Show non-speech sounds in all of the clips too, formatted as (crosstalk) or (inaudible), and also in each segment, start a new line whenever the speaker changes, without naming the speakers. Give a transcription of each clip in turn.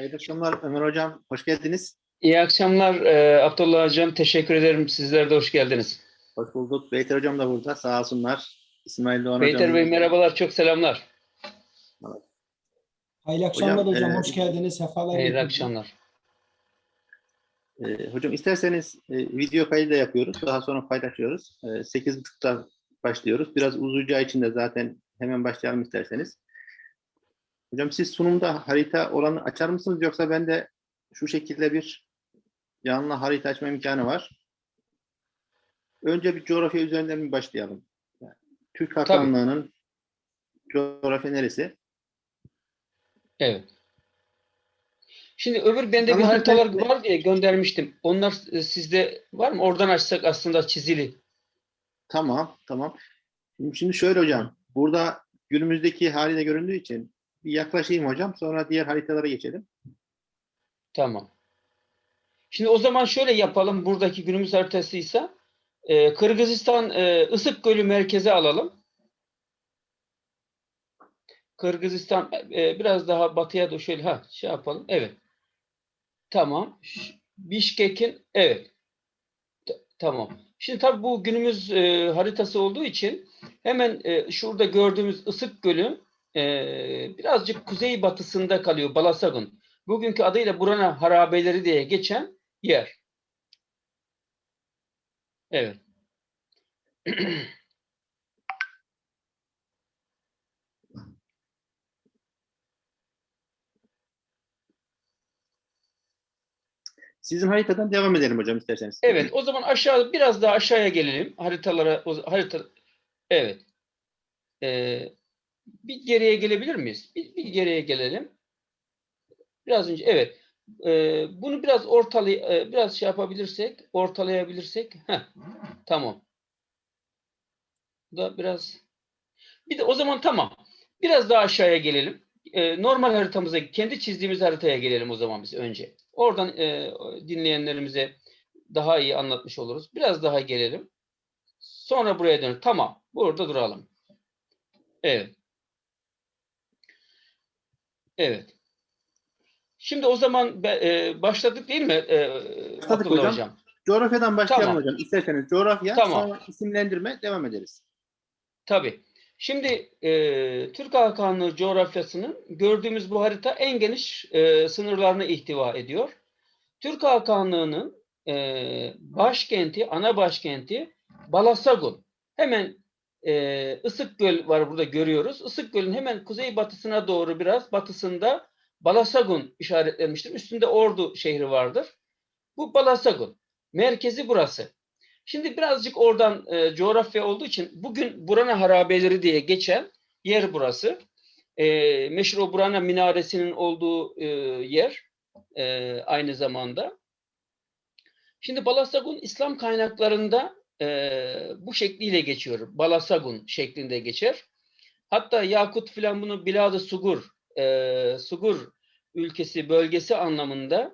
Hayırlı akşamlar Ömer Hocam. Hoş geldiniz.
İyi akşamlar e, Abdullah Hocam. Teşekkür ederim. Sizler de hoş geldiniz.
Hoş bulduk. Beyter Hocam da burada. Sağ olsunlar. İsmail Doğan
Beyter
Hocam.
Bey merhabalar. Çok selamlar.
Hayırlı akşamlar
Hocam,
hocam.
e,
Hoş geldiniz. Sefalar
Hayırlı
getirdiniz.
akşamlar.
Ee, hocam isterseniz e, video kaydı da yapıyoruz. Daha sonra paylaşıyoruz. E, 8.30'da başlıyoruz. Biraz uzayacağı için de zaten hemen başlayalım isterseniz. Hocam siz sunumda harita olanı açar mısınız yoksa ben de şu şekilde bir yanına harita açma imkanı var. Önce bir coğrafya üzerinden mi başlayalım? Yani Türk Hakanlığı'nın coğrafya neresi?
Evet. Şimdi öbür bende bir
Anladım.
haritalar var diye göndermiştim. Onlar e, sizde var mı? Oradan açsak aslında çizili.
Tamam, tamam. Şimdi, şöyle hocam, burada günümüzdeki haliyle göründüğü için bir yaklaşayım hocam, sonra diğer haritalara geçelim.
Tamam. Şimdi o zaman şöyle yapalım. Buradaki günümüz haritasıysa e, Kırgızistan e, Isık Gölü merkeze alalım. Kırgızistan e, biraz daha batıya da şöyle ha şey yapalım. Evet. Tamam. Bişkek'in evet. T- tamam. Şimdi tabii bu günümüz e, haritası olduğu için hemen e, şurada gördüğümüz Isık Gölü e, birazcık kuzey batısında kalıyor Balasagun. Bugünkü adıyla Burana Harabeleri diye geçen yer. Evet. (clears throat)
Sizin haritadan devam edelim hocam isterseniz.
Evet, o zaman aşağı biraz daha aşağıya gelelim. Haritalara harita Evet. Ee, bir geriye gelebilir miyiz? Bir, bir geriye gelelim. Biraz önce evet. Ee, bunu biraz ortalay e, biraz şey yapabilirsek, ortalayabilirsek. Heh, tamam. Bu da biraz bir de o zaman tamam. Biraz daha aşağıya gelelim. Ee, normal haritamıza, kendi çizdiğimiz haritaya gelelim o zaman biz önce. Oradan e, dinleyenlerimize daha iyi anlatmış oluruz. Biraz daha gelelim. Sonra buraya dön. Tamam. Burada duralım. Evet. Evet. Şimdi o zaman e, başladık değil mi e, Abdullah
hocam.
hocam?
Coğrafyadan başlayalım
Tamam.
hocam. İsterseniz coğrafya,
Tamam.
sonra isimlendirme devam ederiz.
Tabii. Şimdi e, Türk Hakanlığı coğrafyasının gördüğümüz bu harita en geniş e, sınırlarını ihtiva ediyor. Türk Hakanlığı'nın e, başkenti, ana başkenti Balasagun. Hemen e, Isık Göl var burada görüyoruz. Isık Göl'ün hemen kuzeybatısına doğru biraz batısında Balasagun işaretlenmiştir. Üstünde Ordu şehri vardır. Bu Balasagun. Merkezi burası. Şimdi birazcık oradan e, coğrafya olduğu için bugün Burana Harabeleri diye geçen yer burası. E, meşhur o Burana Minaresi'nin olduğu e, yer e, aynı zamanda. Şimdi Balasagun İslam kaynaklarında e, bu şekliyle geçiyor. Balasagun şeklinde geçer. Hatta Yakut filan bunu Bilad-ı Sugur, e, Sugur ülkesi, bölgesi anlamında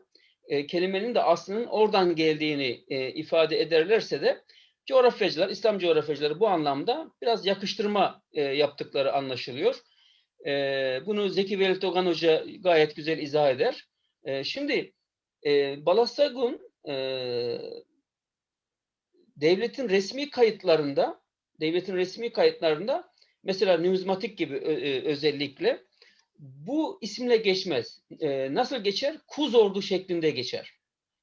e, kelimenin de aslının oradan geldiğini e, ifade ederlerse de coğrafyacılar, İslam coğrafyacıları bu anlamda biraz yakıştırma e, yaptıkları anlaşılıyor. E, bunu Zeki Velit Ogan Hoca gayet güzel izah eder. E, şimdi e, Balasagun e, devletin resmi kayıtlarında devletin resmi kayıtlarında mesela numizmatik gibi özellikle bu isimle geçmez. E, nasıl geçer? Kuz ordu şeklinde geçer.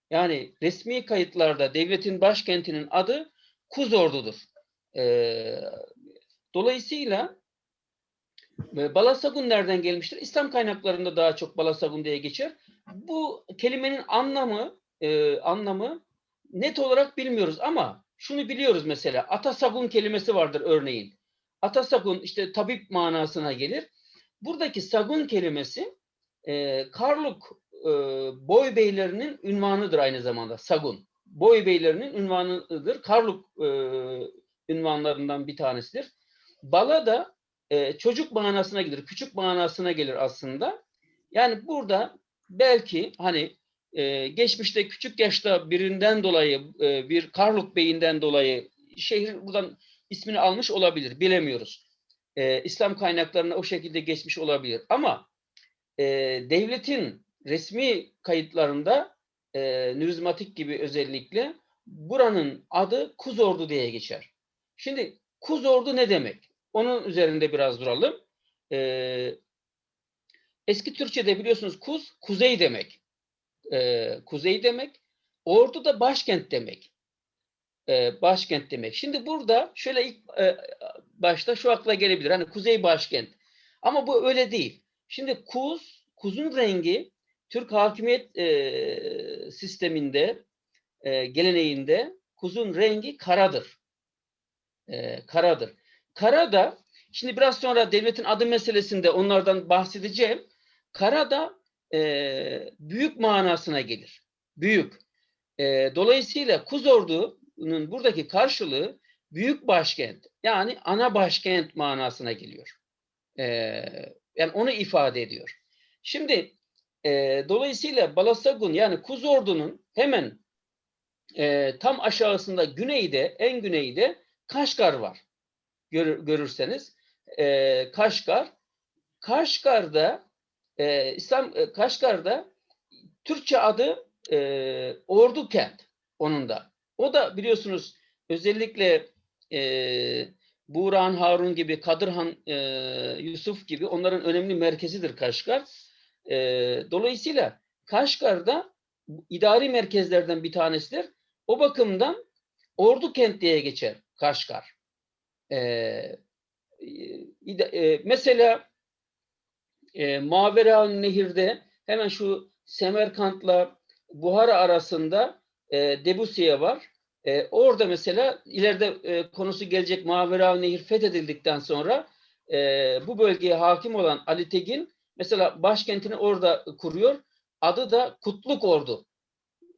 Yani resmi kayıtlarda devletin başkentinin adı Kuz ordudur. E, dolayısıyla e, Balasagun nereden gelmiştir? İslam kaynaklarında daha çok Balasagun diye geçer. Bu kelimenin anlamı e, anlamı net olarak bilmiyoruz ama şunu biliyoruz mesela Atasagun kelimesi vardır örneğin. Atasagun işte tabip manasına gelir. Buradaki sagun kelimesi e, Karluk e, boy beylerinin ünvanıdır aynı zamanda sagun. Boy beylerinin ünvanıdır. Karluk e, ünvanlarından bir tanesidir. Bala da e, çocuk manasına gelir, küçük manasına gelir aslında. Yani burada belki hani e, geçmişte küçük yaşta birinden dolayı e, bir Karluk beyinden dolayı şehir buradan ismini almış olabilir. Bilemiyoruz. E, İslam kaynaklarına o şekilde geçmiş olabilir. Ama e, devletin resmi kayıtlarında e, nürizmatik gibi özellikle buranın adı Kuzordu diye geçer. Şimdi Kuzordu ne demek? Onun üzerinde biraz duralım. E, eski Türkçe'de biliyorsunuz kuz, kuzey demek. E, kuzey demek. Ordu da başkent demek. E, başkent demek. Şimdi burada şöyle ilk e, başta şu akla gelebilir. Hani kuzey başkent. Ama bu öyle değil. Şimdi kuz, kuzun rengi Türk hakimiyet e, sisteminde, e, geleneğinde kuzun rengi karadır. E, karadır. Kara da, şimdi biraz sonra devletin adı meselesinde onlardan bahsedeceğim. Kara da e, büyük manasına gelir. Büyük. E, dolayısıyla Kuzordu'nun buradaki karşılığı büyük başkent. Yani ana başkent manasına geliyor. E, yani onu ifade ediyor. Şimdi e, dolayısıyla Balasagun yani Kuzordu'nun hemen e, tam aşağısında güneyde, en güneyde Kaşgar var. Görür, görürseniz. E, Kaşgar. Kaşgar'da e, İslam e, Kaşgar'da Türkçe adı e, Ordu Kent onun da. O da biliyorsunuz özellikle e, Buğrahan Harun gibi, Kadırhan e, Yusuf gibi onların önemli merkezidir Kaşgar. E, dolayısıyla Kaşgar'da idari merkezlerden bir tanesidir. O bakımdan Ordu Kent diye geçer Kaşgar. E, e, mesela e, Mavera Nehir'de hemen şu Semerkant'la Buhara arasında e, Debusiye var. E, orada mesela ileride e, konusu gelecek Mavera Nehir fethedildikten sonra e, bu bölgeye hakim olan Ali Tegin mesela başkentini orada kuruyor. Adı da Kutluk Ordu.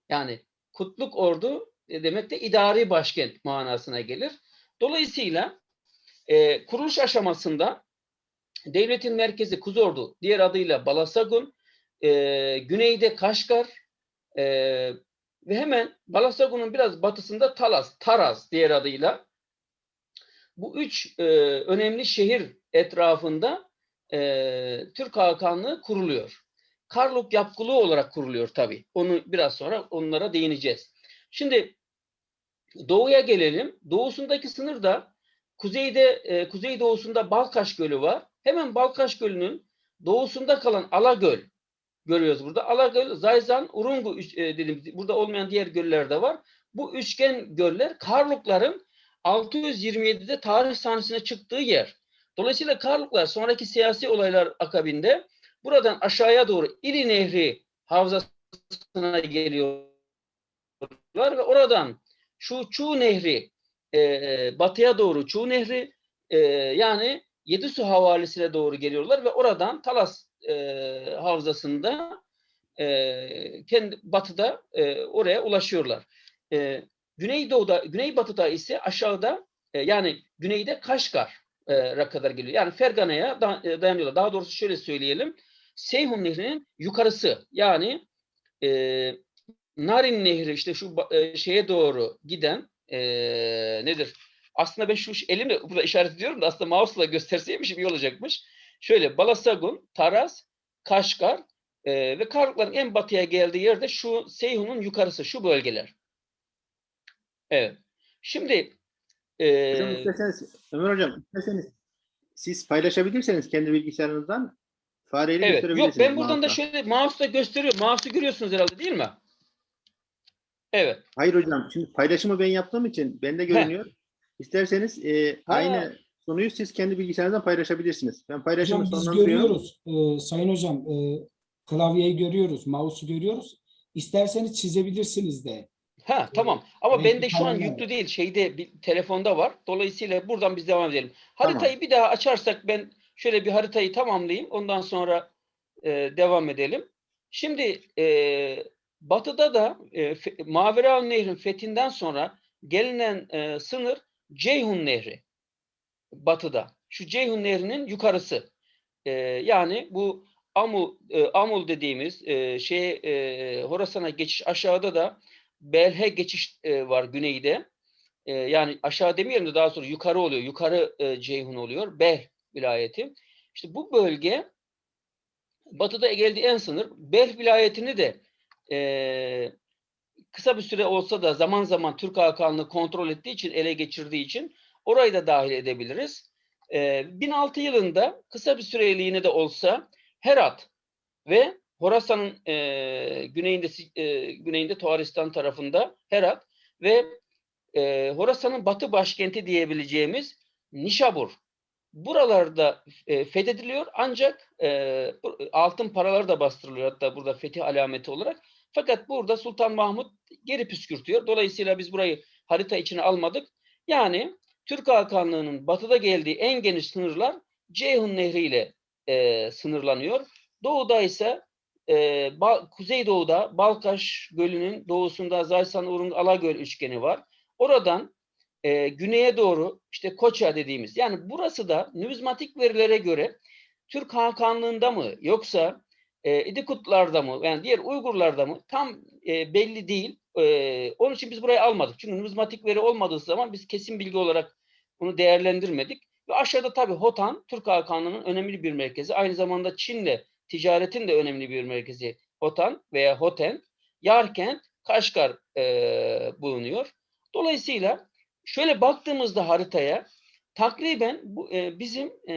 Yani Kutluk Ordu e, demek de idari başkent manasına gelir. Dolayısıyla e, kuruluş aşamasında devletin merkezi Kuzordu, diğer adıyla Balasagun, e, güneyde Kaşgar e, ve hemen Balasagun'un biraz batısında Talas, Taraz diğer adıyla. Bu üç e, önemli şehir etrafında e, Türk Hakanlığı kuruluyor. Karluk yapkılığı olarak kuruluyor tabii. Onu biraz sonra onlara değineceğiz. Şimdi doğuya gelelim. Doğusundaki sınır da kuzeyde e, kuzey doğusunda Balkaş Gölü var. Hemen Balkaş Gölü'nün doğusunda kalan Alagöl görüyoruz burada. Alagöl, Zayzan, Urungu e, dedim. Burada olmayan diğer göller de var. Bu üçgen göller Karlukların 627'de tarih sahnesine çıktığı yer. Dolayısıyla Karluklar sonraki siyasi olaylar akabinde buradan aşağıya doğru İli Nehri havzasına geliyorlar ve oradan şu Çuğ Nehri e, batıya doğru Çuğ Nehri e, yani Yedisu havalesine doğru geliyorlar ve oradan Talas e, havzasında e, kendi batıda e, oraya ulaşıyorlar. E, Güneydoğu'da, Güneybatı'da ise aşağıda e, yani güneyde Kaşgar e, kadar geliyor. Yani Fergana'ya e, dayanıyorlar. Daha doğrusu şöyle söyleyelim. Seyhun Nehri'nin yukarısı yani e, Narin Nehri işte şu e, şeye doğru giden e, nedir? Aslında ben şu elimle burada işaret ediyorum da aslında mouse'la gösterseymişim iyi olacakmış. Şöyle Balasagun, Taraz, Kaşgar e, ve Karlukların en batıya geldiği yerde şu Seyhun'un yukarısı, şu bölgeler. Evet. Şimdi e,
Hocam isterseniz, Ömer Hocam isterseniz siz paylaşabilirseniz kendi bilgisayarınızdan fareyle
evet.
gösterebilirsiniz.
Yok ben buradan da
mouse'la.
şöyle mouse'la gösteriyorum. Mouse'u görüyorsunuz herhalde değil mi? Evet.
Hayır hocam şimdi paylaşımı ben yaptığım için bende görünüyor. İsterseniz e, aynı sunuyu siz kendi bilgisayarınızdan paylaşabilirsiniz. Ben paylaşımı
Hocam biz görüyoruz. Ee, Sayın Hocam e, klavyeyi görüyoruz, mouse'u görüyoruz. İsterseniz çizebilirsiniz de.
Ha tamam. Ama
Renkli
bende şu an yüklü değil. Şeyde bir telefonda var. Dolayısıyla buradan biz devam edelim. Haritayı bir daha açarsak ben şöyle bir haritayı tamamlayayım. Ondan sonra e, devam edelim. Şimdi e, batıda da e, Mavera Nehri'nin fethinden sonra gelinen e, sınır Ceyhun Nehri. Batıda. Şu Ceyhun Nehri'nin yukarısı. E, yani bu Amul, e, Amul dediğimiz e, şey e, Horasan'a geçiş aşağıda da Belhe geçiş e, var güneyde. E, yani aşağı demeyelim de daha sonra yukarı oluyor. Yukarı e, Ceyhun oluyor. Bel vilayeti. İşte bu bölge batıda geldiği en sınır. Belh vilayetini de e, kısa bir süre olsa da zaman zaman Türk Hakanlığı kontrol ettiği için, ele geçirdiği için orayı da dahil edebiliriz. E, 1006 yılında kısa bir süreliğine de olsa Herat ve Horasan'ın e, güneyinde e, güneyinde Tuaristan tarafında Herat ve e, Horasan'ın batı başkenti diyebileceğimiz Nişabur. Buralarda e, fethediliyor ancak e, altın paralar da bastırılıyor hatta burada fetih alameti olarak. Fakat burada Sultan Mahmut geri püskürtüyor. Dolayısıyla biz burayı harita içine almadık. Yani Türk Hakanlığı'nın batıda geldiği en geniş sınırlar Ceyhun Nehri ile e, sınırlanıyor. Doğuda ise e, Ba- Kuzeydoğu'da Balkaş Gölü'nün doğusunda Zaysan Urung Alagöl üçgeni var. Oradan e, güneye doğru işte Koça dediğimiz yani burası da numizmatik verilere göre Türk Hakanlığında mı yoksa e, İdikutlarda mı yani diğer Uygurlarda mı tam e, belli değil. E, onun için biz burayı almadık. Çünkü numizmatik veri olmadığı zaman biz kesin bilgi olarak bunu değerlendirmedik. Ve aşağıda tabii Hotan Türk Hakanlığı'nın önemli bir merkezi. Aynı zamanda Çin'le ticaretin de önemli bir merkezi Hotan veya Hoten. Yarkent, Kaşgar e, bulunuyor. Dolayısıyla şöyle baktığımızda haritaya takriben bu, e, bizim e,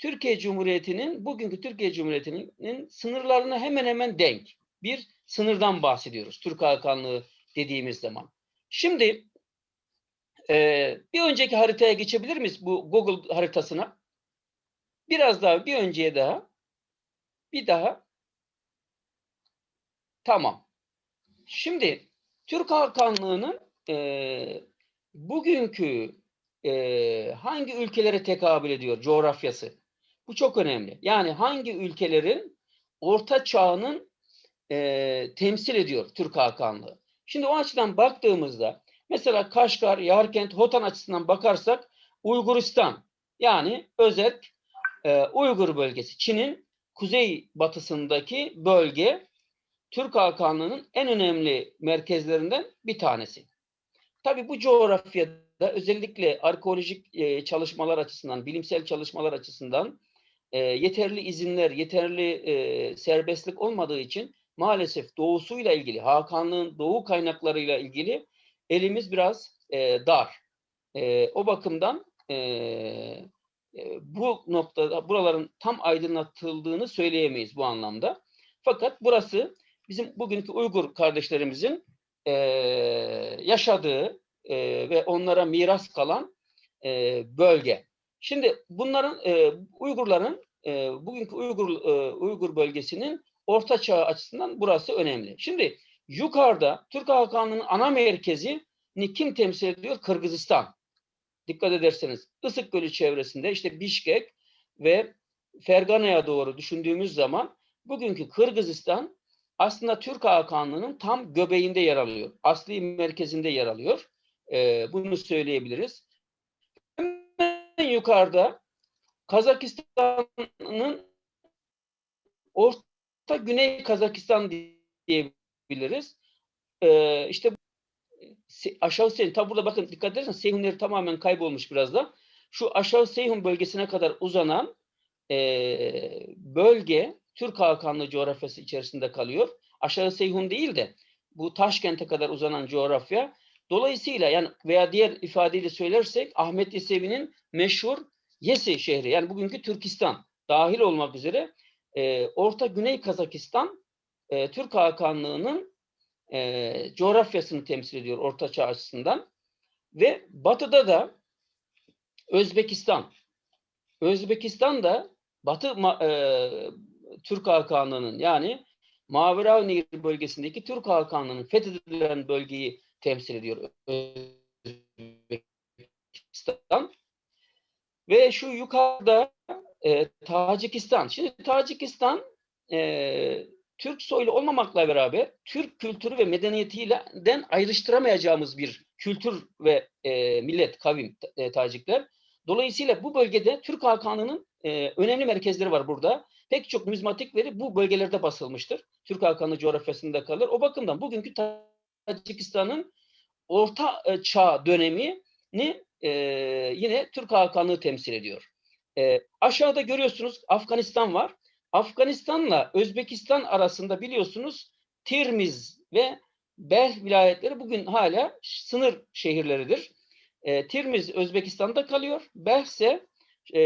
Türkiye Cumhuriyeti'nin bugünkü Türkiye Cumhuriyeti'nin sınırlarına hemen hemen denk bir sınırdan bahsediyoruz. Türk Hakanlığı dediğimiz zaman. Şimdi e, bir önceki haritaya geçebilir miyiz bu Google haritasına? Biraz daha bir önceye daha. Bir daha. Tamam. Şimdi Türk Hakanlığı'nın e, bugünkü e, hangi ülkelere tekabül ediyor coğrafyası? Bu çok önemli. Yani hangi ülkelerin orta çağının e, temsil ediyor Türk Hakanlığı? Şimdi o açıdan baktığımızda mesela Kaşgar, Yarkent, Hotan açısından bakarsak Uyguristan yani özet e, Uygur bölgesi Çin'in kuzey batısındaki bölge Türk Hakanlığı'nın en önemli merkezlerinden bir tanesi. Tabii bu coğrafyada özellikle arkeolojik e, çalışmalar açısından, bilimsel çalışmalar açısından e, yeterli izinler, yeterli e, serbestlik olmadığı için maalesef doğusuyla ilgili, Hakanlığın doğu kaynaklarıyla ilgili elimiz biraz e, dar. E, o bakımdan e, e, bu noktada buraların tam aydınlatıldığını söyleyemeyiz bu anlamda. Fakat burası bizim bugünkü Uygur kardeşlerimizin e, yaşadığı e, ve onlara miras kalan e, bölge. Şimdi bunların e, Uygurların e, bugünkü Uygur e, Uygur bölgesinin Orta Çağ açısından burası önemli. Şimdi yukarıda Türk Hakanlığı'nın ana merkezini kim temsil ediyor? Kırgızistan. Dikkat ederseniz Isık Gölü çevresinde işte Bişkek ve Fergana'ya doğru düşündüğümüz zaman bugünkü Kırgızistan aslında Türk Hakanlığı'nın tam göbeğinde yer alıyor. Asli merkezinde yer alıyor. Ee, bunu söyleyebiliriz. Yukarıda Kazakistan'ın Orta Güney Kazakistan diyebiliriz. Ee, işte aşağı Seyhun, tabi burada bakın dikkat ederseniz Seyhunları tamamen kaybolmuş biraz da. Şu aşağı Seyhun bölgesine kadar uzanan eee, bölge Türk Hakanlığı coğrafyası içerisinde kalıyor. Aşağı Seyhun değil de bu Taşkent'e kadar uzanan coğrafya. Dolayısıyla yani veya diğer ifadeyle söylersek Ahmet Yesevi'nin meşhur Yesi şehri yani bugünkü Türkistan dahil olmak üzere eee, Orta Güney Kazakistan eee, Türk Hakanlığı'nın e, coğrafyasını temsil ediyor Orta Çağ açısından. Ve batıda da Özbekistan. Özbekistan da Batı e, Türk Hakanlığı'nın yani Maverav Nehri bölgesindeki Türk Hakanlığı'nın fethedilen bölgeyi temsil ediyor Özbekistan. Ve şu yukarıda e, Tacikistan. Şimdi Tacikistan e, Türk soylu olmamakla beraber Türk kültürü ve medeniyetiyle den ayrıştıramayacağımız bir kültür ve e, millet, kavim e, Tacikler. Dolayısıyla bu bölgede Türk Hakanlığı'nın e, önemli merkezleri var burada. Pek çok numizmatik veri bu bölgelerde basılmıştır. Türk Hakanlığı coğrafyasında kalır. O bakımdan bugünkü Tacikistan'ın Orta e, Çağ dönemini e, yine Türk Hakanlığı temsil ediyor. E, aşağıda görüyorsunuz Afganistan var. Afganistan'la Özbekistan arasında biliyorsunuz Tirmiz ve Belh vilayetleri bugün hala sınır şehirleridir. E, Tirmiz Özbekistan'da kalıyor. Belh ise e,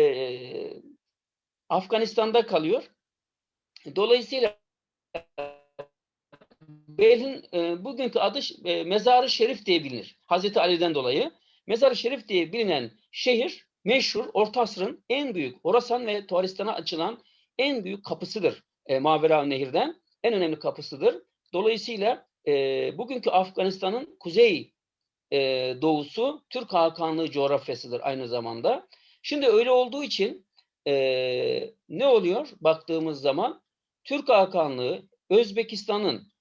Afganistan'da kalıyor. Dolayısıyla Belh'in e, bugünkü adı e, Mezarı Şerif diye bilinir. Hazreti Ali'den dolayı. Mezarı Şerif diye bilinen şehir meşhur Orta Asr'ın en büyük Horasan ve Tuharistan'a açılan en büyük kapısıdır. E, Mavera Nehir'den en önemli kapısıdır. Dolayısıyla e, bugünkü Afganistan'ın kuzey e, doğusu Türk Hakanlığı coğrafyasıdır aynı zamanda. Şimdi öyle olduğu için e, ne oluyor baktığımız zaman Türk Hakanlığı Özbekistan'ın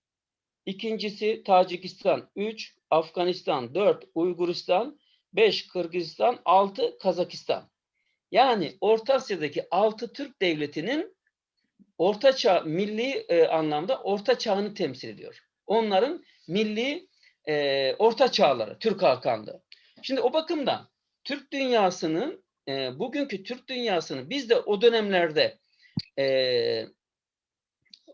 ikincisi Tacikistan 3, Afganistan 4, Uyguristan 5, Kırgızistan 6, Kazakistan. Yani Orta Asya'daki 6 Türk devletinin orta çağ, milli e, anlamda orta çağını temsil ediyor. Onların milli e, orta çağları, Türk Hakanlığı. Şimdi o bakımdan Türk dünyasının, e, bugünkü Türk dünyasını biz de o dönemlerde e,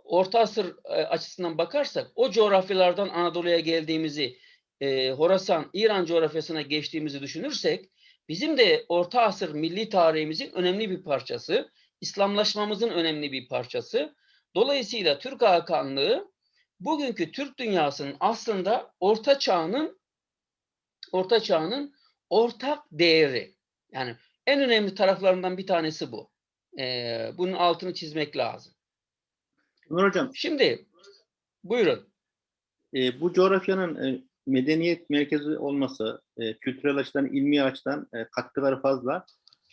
Orta Asır e, açısından bakarsak o coğrafyalardan Anadolu'ya geldiğimizi, e, Horasan, İran coğrafyasına geçtiğimizi düşünürsek bizim de Orta Asır milli tarihimizin önemli bir parçası, İslamlaşmamızın önemli bir parçası. Dolayısıyla Türk Hakanlığı bugünkü Türk dünyasının aslında Orta Çağ'ın Orta Çağ'ın ortak değeri. Yani en önemli taraflarından bir tanesi bu. Ee, bunun altını çizmek lazım.
Ömer Hocam,
Şimdi buyurun.
e, bu coğrafyanın e, medeniyet merkezi olması, e, kültürel açıdan, ilmi açıdan e, katkıları fazla.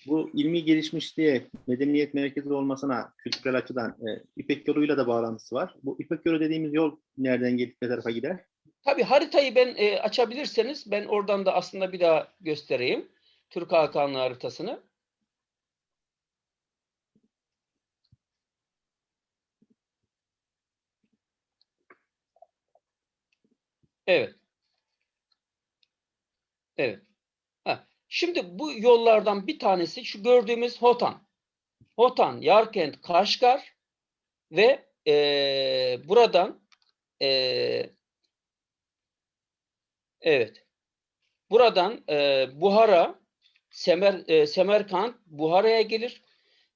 Bu ilmi gelişmişliğe, medeniyet merkezi olmasına kültürel açıdan e, İpek yoluyla da bağlantısı var. Bu İpek yolu dediğimiz yol nereden gelip ne tarafa gider?
Tabii haritayı ben e, açabilirseniz ben oradan da aslında bir daha göstereyim. Türk Hakanlığı haritasını. Evet. Evet. Ha. Şimdi bu yollardan bir tanesi şu gördüğümüz Hotan. Hotan, Yarkent, Kaşgar ve eee, buradan eee, evet buradan eee, Buhara, Semer, eee, Semerkant, Buhara'ya gelir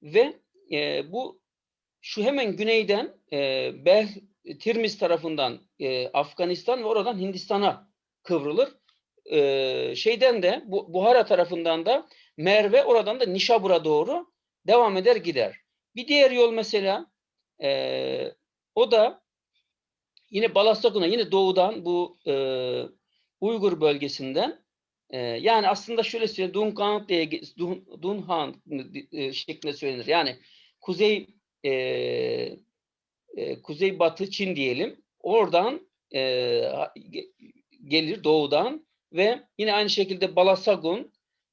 ve eee, bu şu hemen güneyden eee Bel, Tirmiz tarafından eee, Afganistan ve oradan Hindistan'a kıvrılır. Eee, şeyden de bu Buhara tarafından da Merve oradan da Nişabur'a doğru devam eder gider. Bir diğer yol mesela eee, o da yine Balasagun'a yine doğudan bu eee, Uygur bölgesinden eee, yani aslında şöyle söyleyeyim Dunkan diye Dun, Dunhan eee, şeklinde söylenir. Yani kuzey eee e, kuzeybatı Çin diyelim. Oradan e, ge- gelir doğudan ve yine aynı şekilde Balasagun,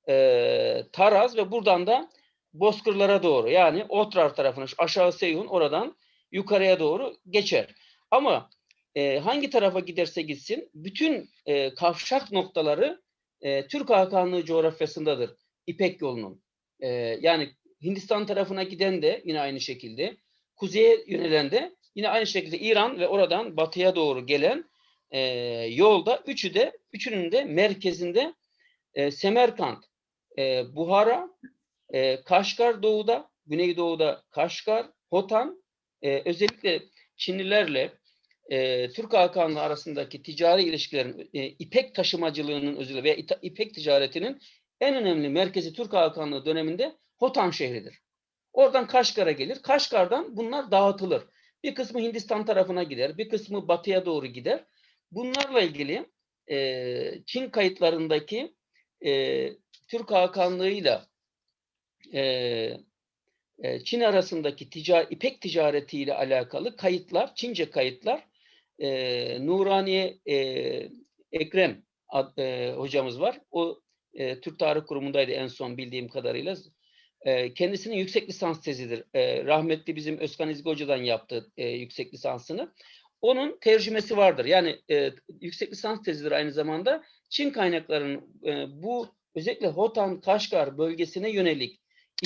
e, Taraz ve buradan da Bozkırlara doğru yani Otrar tarafına aşağı Seyhun oradan yukarıya doğru geçer. Ama e, hangi tarafa giderse gitsin bütün e, kavşak noktaları e, Türk Hakanlığı coğrafyasındadır İpek yolunun. E, yani Hindistan tarafına giden de yine aynı şekilde kuzeye yönelen de yine aynı şekilde İran ve oradan batıya doğru gelen e, yolda üçü de üçünün de merkezinde e, Semerkant, e, Buhara, e, Kaşgar doğuda, Güneydoğu'da Kaşgar, Hotan, e, özellikle Çinlilerle e, Türk Hakanlığı arasındaki ticari ilişkilerin, e, ipek taşımacılığının özelliği veya ipek ticaretinin en önemli merkezi Türk Hakanlığı döneminde Hotan şehridir. Oradan Kaşgar'a gelir. Kaşgar'dan bunlar dağıtılır. Bir kısmı Hindistan tarafına gider, bir kısmı batıya doğru gider. Bunlarla ilgili e, Çin kayıtlarındaki e, Türk Hakanlığı'yla e, e, Çin arasındaki ticari, ipek ticaretiyle alakalı kayıtlar, Çince kayıtlar e, Nuraniye e, Ekrem ad- e, hocamız var. O e, Türk Tarih Kurumu'ndaydı en son bildiğim kadarıyla. E, kendisinin yüksek lisans tezidir. E, rahmetli bizim Özkan İzgi Hoca'dan yaptı e, yüksek lisansını. Onun tercümesi vardır. Yani e, yüksek lisans tezidir aynı zamanda. Çin kaynaklarının e, bu özellikle Hotan, Kaşgar bölgesine yönelik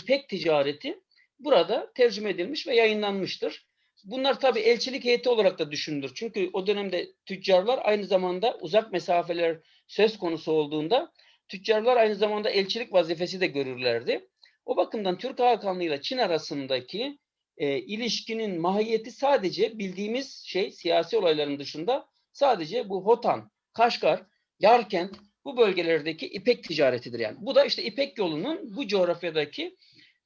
ipek ticareti burada tercüme edilmiş ve yayınlanmıştır. Bunlar tabii elçilik heyeti olarak da düşünülür. Çünkü o dönemde tüccarlar aynı zamanda uzak mesafeler söz konusu olduğunda tüccarlar aynı zamanda elçilik vazifesi de görürlerdi. O bakımdan Türk Hakanlığı ile Çin arasındaki e, ilişkinin mahiyeti sadece bildiğimiz şey siyasi olayların dışında sadece bu Hotan, Kaşgar, Yarkent bu bölgelerdeki İpek ticaretidir yani. Bu da işte İpek yolunun bu coğrafyadaki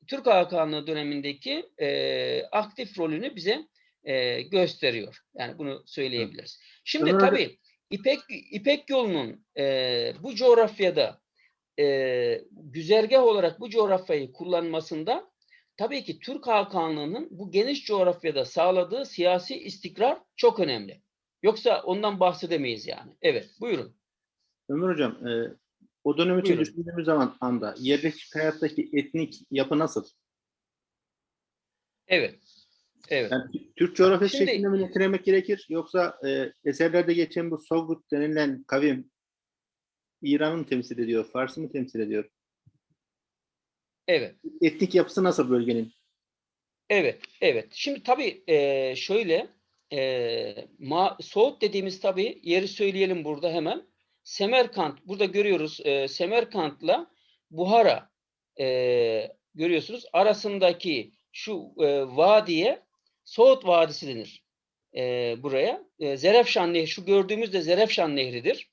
Türk Hakanlığı dönemindeki e, aktif rolünü bize e, gösteriyor. Yani bunu söyleyebiliriz. Şimdi tabii İpek İpek yolunun e, bu coğrafyada e, güzergah olarak bu coğrafyayı kullanmasında tabii ki Türk Hakanlığı'nın bu geniş coğrafyada sağladığı siyasi istikrar çok önemli. Yoksa ondan bahsedemeyiz yani. Evet, buyurun.
Ömer Hocam, e, o dönem için
Buyurun.
düşündüğümüz zaman anda yerleşik hayattaki etnik yapı nasıl?
Evet. Evet.
Yani Tü- Türk coğrafyası
Şimdi-
şeklinde mi nitelemek gerekir? Yoksa e, eserlerde geçen bu Sovgut denilen kavim İran'ı mı temsil ediyor, Fars'ı mı temsil ediyor?
Evet.
Etnik yapısı nasıl bölgenin?
Evet, evet. Şimdi tabii eee, şöyle eee ma Soğut dediğimiz tabii yeri söyleyelim burada hemen. Semerkant burada görüyoruz eee Semerkant'la Buhara eee, görüyorsunuz arasındaki şu eee, vadiye Soğut Vadisi denir. Eee, buraya. Eee, Zerefşan Nehri şu gördüğümüz de Zerefşan Nehri'dir.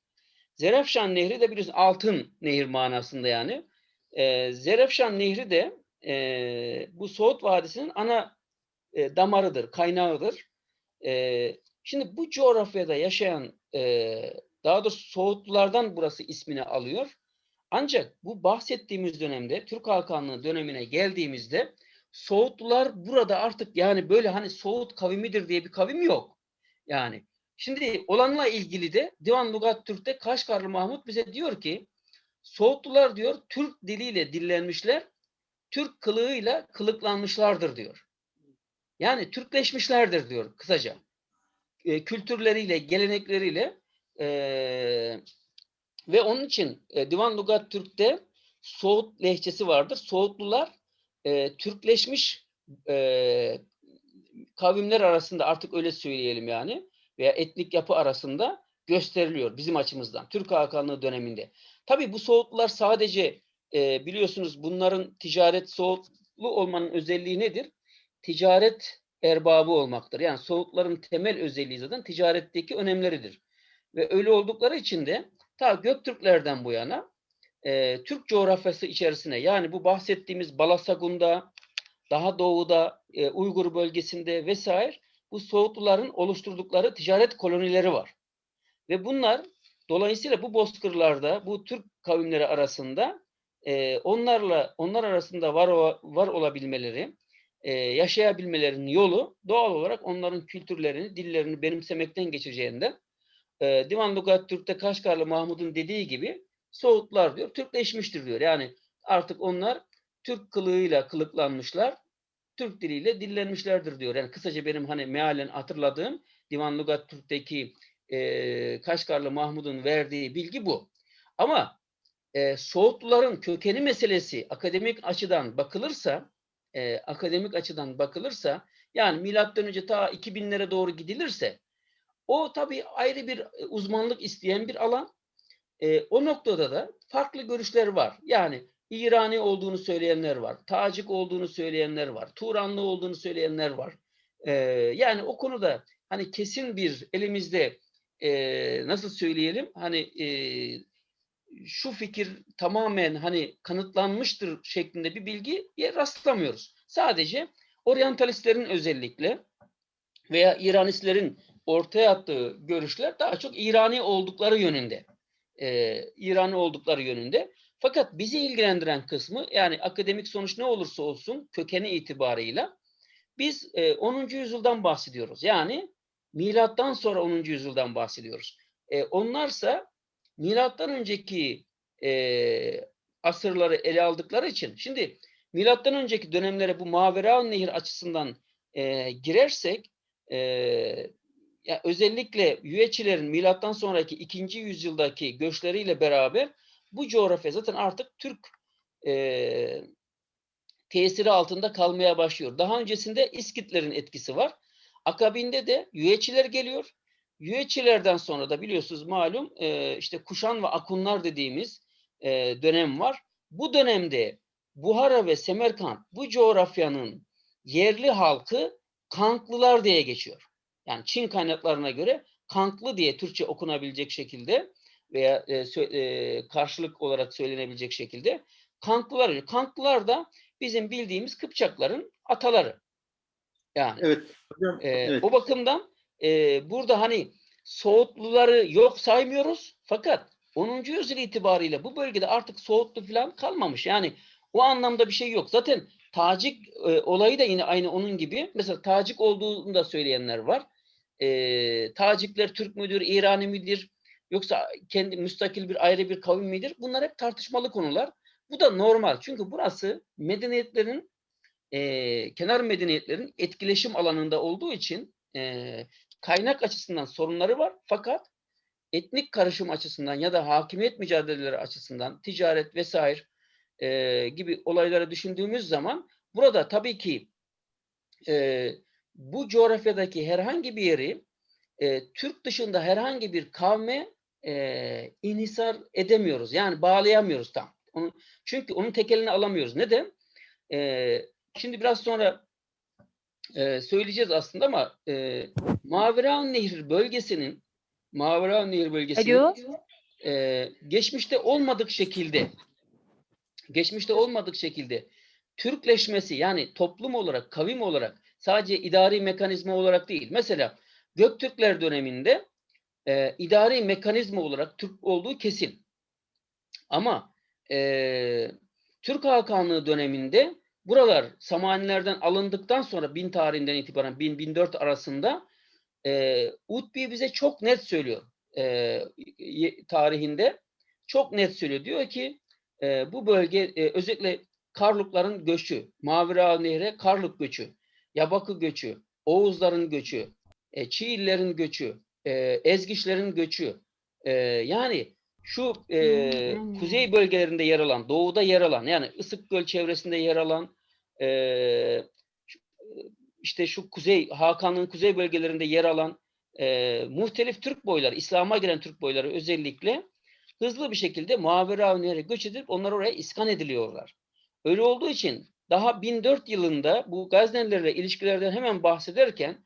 Zerefşan Nehri de biliyorsunuz altın nehir manasında yani. Eee Zerefşan Nehri de eee, bu Soğut Vadisi'nin ana e, damarıdır, kaynağıdır. E, şimdi bu coğrafyada yaşayan, e, daha doğrusu Soğutlulardan burası ismini alıyor. Ancak bu bahsettiğimiz dönemde, Türk Hakanlığı dönemine geldiğimizde Soğutlular burada artık yani böyle hani Soğut kavimidir diye bir kavim yok. Yani şimdi olanla ilgili de Divan Lugat Türk'te Kaşgarlı Mahmut bize diyor ki Soğutlular diyor Türk diliyle dillenmişler, Türk kılığıyla kılıklanmışlardır diyor. Yani Türkleşmişlerdir diyor kısaca. E, kültürleriyle, gelenekleriyle e, ve onun için e, Divan Lugat Türk'te Soğut lehçesi vardır. Soğutlular e, Türkleşmiş e, kavimler arasında artık öyle söyleyelim yani veya etnik yapı arasında gösteriliyor bizim açımızdan. Türk Hakanlığı döneminde. Tabii bu Soğutlular sadece e, biliyorsunuz bunların ticaret Soğutlu olmanın özelliği nedir? Ticaret erbabı olmaktır. Yani Soğutların temel özelliği zaten ticaretteki önemleridir. Ve öyle oldukları için de ta Göktürklerden bu yana e, Türk coğrafyası içerisine yani bu bahsettiğimiz Balasagun'da, daha doğuda, e, Uygur bölgesinde vesaire bu Soğutluların oluşturdukları ticaret kolonileri var. Ve bunlar dolayısıyla bu bozkırlarda bu Türk kavimleri arasında e, onlarla onlar arasında var var olabilmeleri, e, yaşayabilmelerinin yolu doğal olarak onların kültürlerini, dillerini benimsemekten geçeceğinden e, Divan Lugat Türk'te Kaşgarlı Mahmud'un dediği gibi Soğutlar diyor, Türkleşmiştir diyor. Yani artık onlar Türk kılığıyla kılıklanmışlar, Türk diliyle dillenmişlerdir diyor. Yani kısaca benim hani mealen hatırladığım Divan Lugat Türk'teki e, Kaşgarlı Mahmud'un verdiği bilgi bu. Ama e, Soğutluların kökeni meselesi akademik açıdan bakılırsa e, akademik açıdan bakılırsa yani milattan önce ta 2000'lere doğru gidilirse o tabii ayrı bir e, uzmanlık isteyen bir alan. E, o noktada da farklı görüşler var. Yani İrani olduğunu söyleyenler var. Tacik olduğunu söyleyenler var. Turanlı olduğunu söyleyenler var. E, yani o konuda hani kesin bir elimizde e, nasıl söyleyelim hani e, şu fikir tamamen hani kanıtlanmıştır şeklinde bir bilgiye rastlamıyoruz. Sadece oryantalistlerin özellikle veya İranistlerin ortaya attığı görüşler daha çok İrani oldukları yönünde. Ee, İrani oldukları yönünde. Fakat bizi ilgilendiren kısmı yani akademik sonuç ne olursa olsun kökeni itibarıyla biz e, 10. yüzyıldan bahsediyoruz. Yani milattan sonra 10. yüzyıldan bahsediyoruz. E, onlarsa milattan önceki e, asırları ele aldıkları için şimdi milattan önceki dönemlere bu Mavera Nehir açısından e, girersek e, ya özellikle Yüeçilerin milattan sonraki ikinci yüzyıldaki göçleriyle beraber bu coğrafya zaten artık Türk e, tesiri altında kalmaya başlıyor. Daha öncesinde İskitlerin etkisi var. Akabinde de Yüeçiler geliyor. Yüeçilerden sonra da biliyorsunuz malum e, işte Kuşan ve Akunlar dediğimiz e, dönem var. Bu dönemde Buhara ve Semerkant bu coğrafyanın yerli halkı Kanklılar diye geçiyor. Yani Çin kaynaklarına göre Kanklı diye Türkçe okunabilecek şekilde veya e, e, karşılık olarak söylenebilecek şekilde Kanklılar. Kanklılar da bizim bildiğimiz Kıpçakların ataları. Yani
Evet. Hocam,
ee,
evet.
O bakımdan e, burada hani Soğutluları yok saymıyoruz fakat 10. yüzyıl itibariyle bu bölgede artık Soğutlu falan kalmamış. Yani o anlamda bir şey yok. Zaten Tacik e, olayı da yine aynı onun gibi. Mesela Tacik olduğunu da söyleyenler var. E, Tacikler Türk müdür, İrani midir? Yoksa kendi müstakil bir ayrı bir kavim midir? Bunlar hep tartışmalı konular. Bu da normal. Çünkü burası medeniyetlerin e, kenar medeniyetlerin etkileşim alanında olduğu için e, kaynak açısından sorunları var. Fakat etnik karışım açısından ya da hakimiyet mücadeleleri açısından ticaret vesaire e, gibi olayları düşündüğümüz zaman burada tabii ki e, bu coğrafyadaki herhangi bir yeri e, Türk dışında herhangi bir kavme e, inhisar edemiyoruz. Yani bağlayamıyoruz tam. Onu, çünkü onun tekelini alamıyoruz. Neden? E, şimdi biraz sonra e, söyleyeceğiz aslında ama e, Maviran Nehri bölgesinin Maviran Nehri bölgesinin
Alo.
e, geçmişte olmadık şekilde geçmişte olmadık şekilde Türkleşmesi yani toplum olarak, kavim olarak sadece idari mekanizma olarak değil. Mesela Göktürkler döneminde e, idari mekanizma olarak Türk olduğu kesin. Ama e, Türk Hakanlığı döneminde buralar Samanilerden alındıktan sonra 1000 tarihinden itibaren 1000-1004 arasında e, Utbi bize çok net söylüyor e, tarihinde. Çok net söylüyor. Diyor ki e, bu bölge e, özellikle Karlukların göçü, Mavera Nehre Karluk göçü, Yabakı göçü, Oğuzların göçü, e, Çiğillerin göçü, e, Ezgiçlerin göçü. E, yani şu e,
Hmm.
kuzey bölgelerinde yer alan, doğuda yer alan, yani Isıkgöl çevresinde yer alan, e, işte şu kuzey, Hakan'ın kuzey bölgelerinde yer alan e, muhtelif Türk boyları, İslam'a giren Türk boyları özellikle hızlı bir şekilde Muavera Nehri'ne göç edip onlar oraya iskan ediliyorlar. Öyle olduğu için daha 1004 yılında bu Gaznelilerle ilişkilerden hemen bahsederken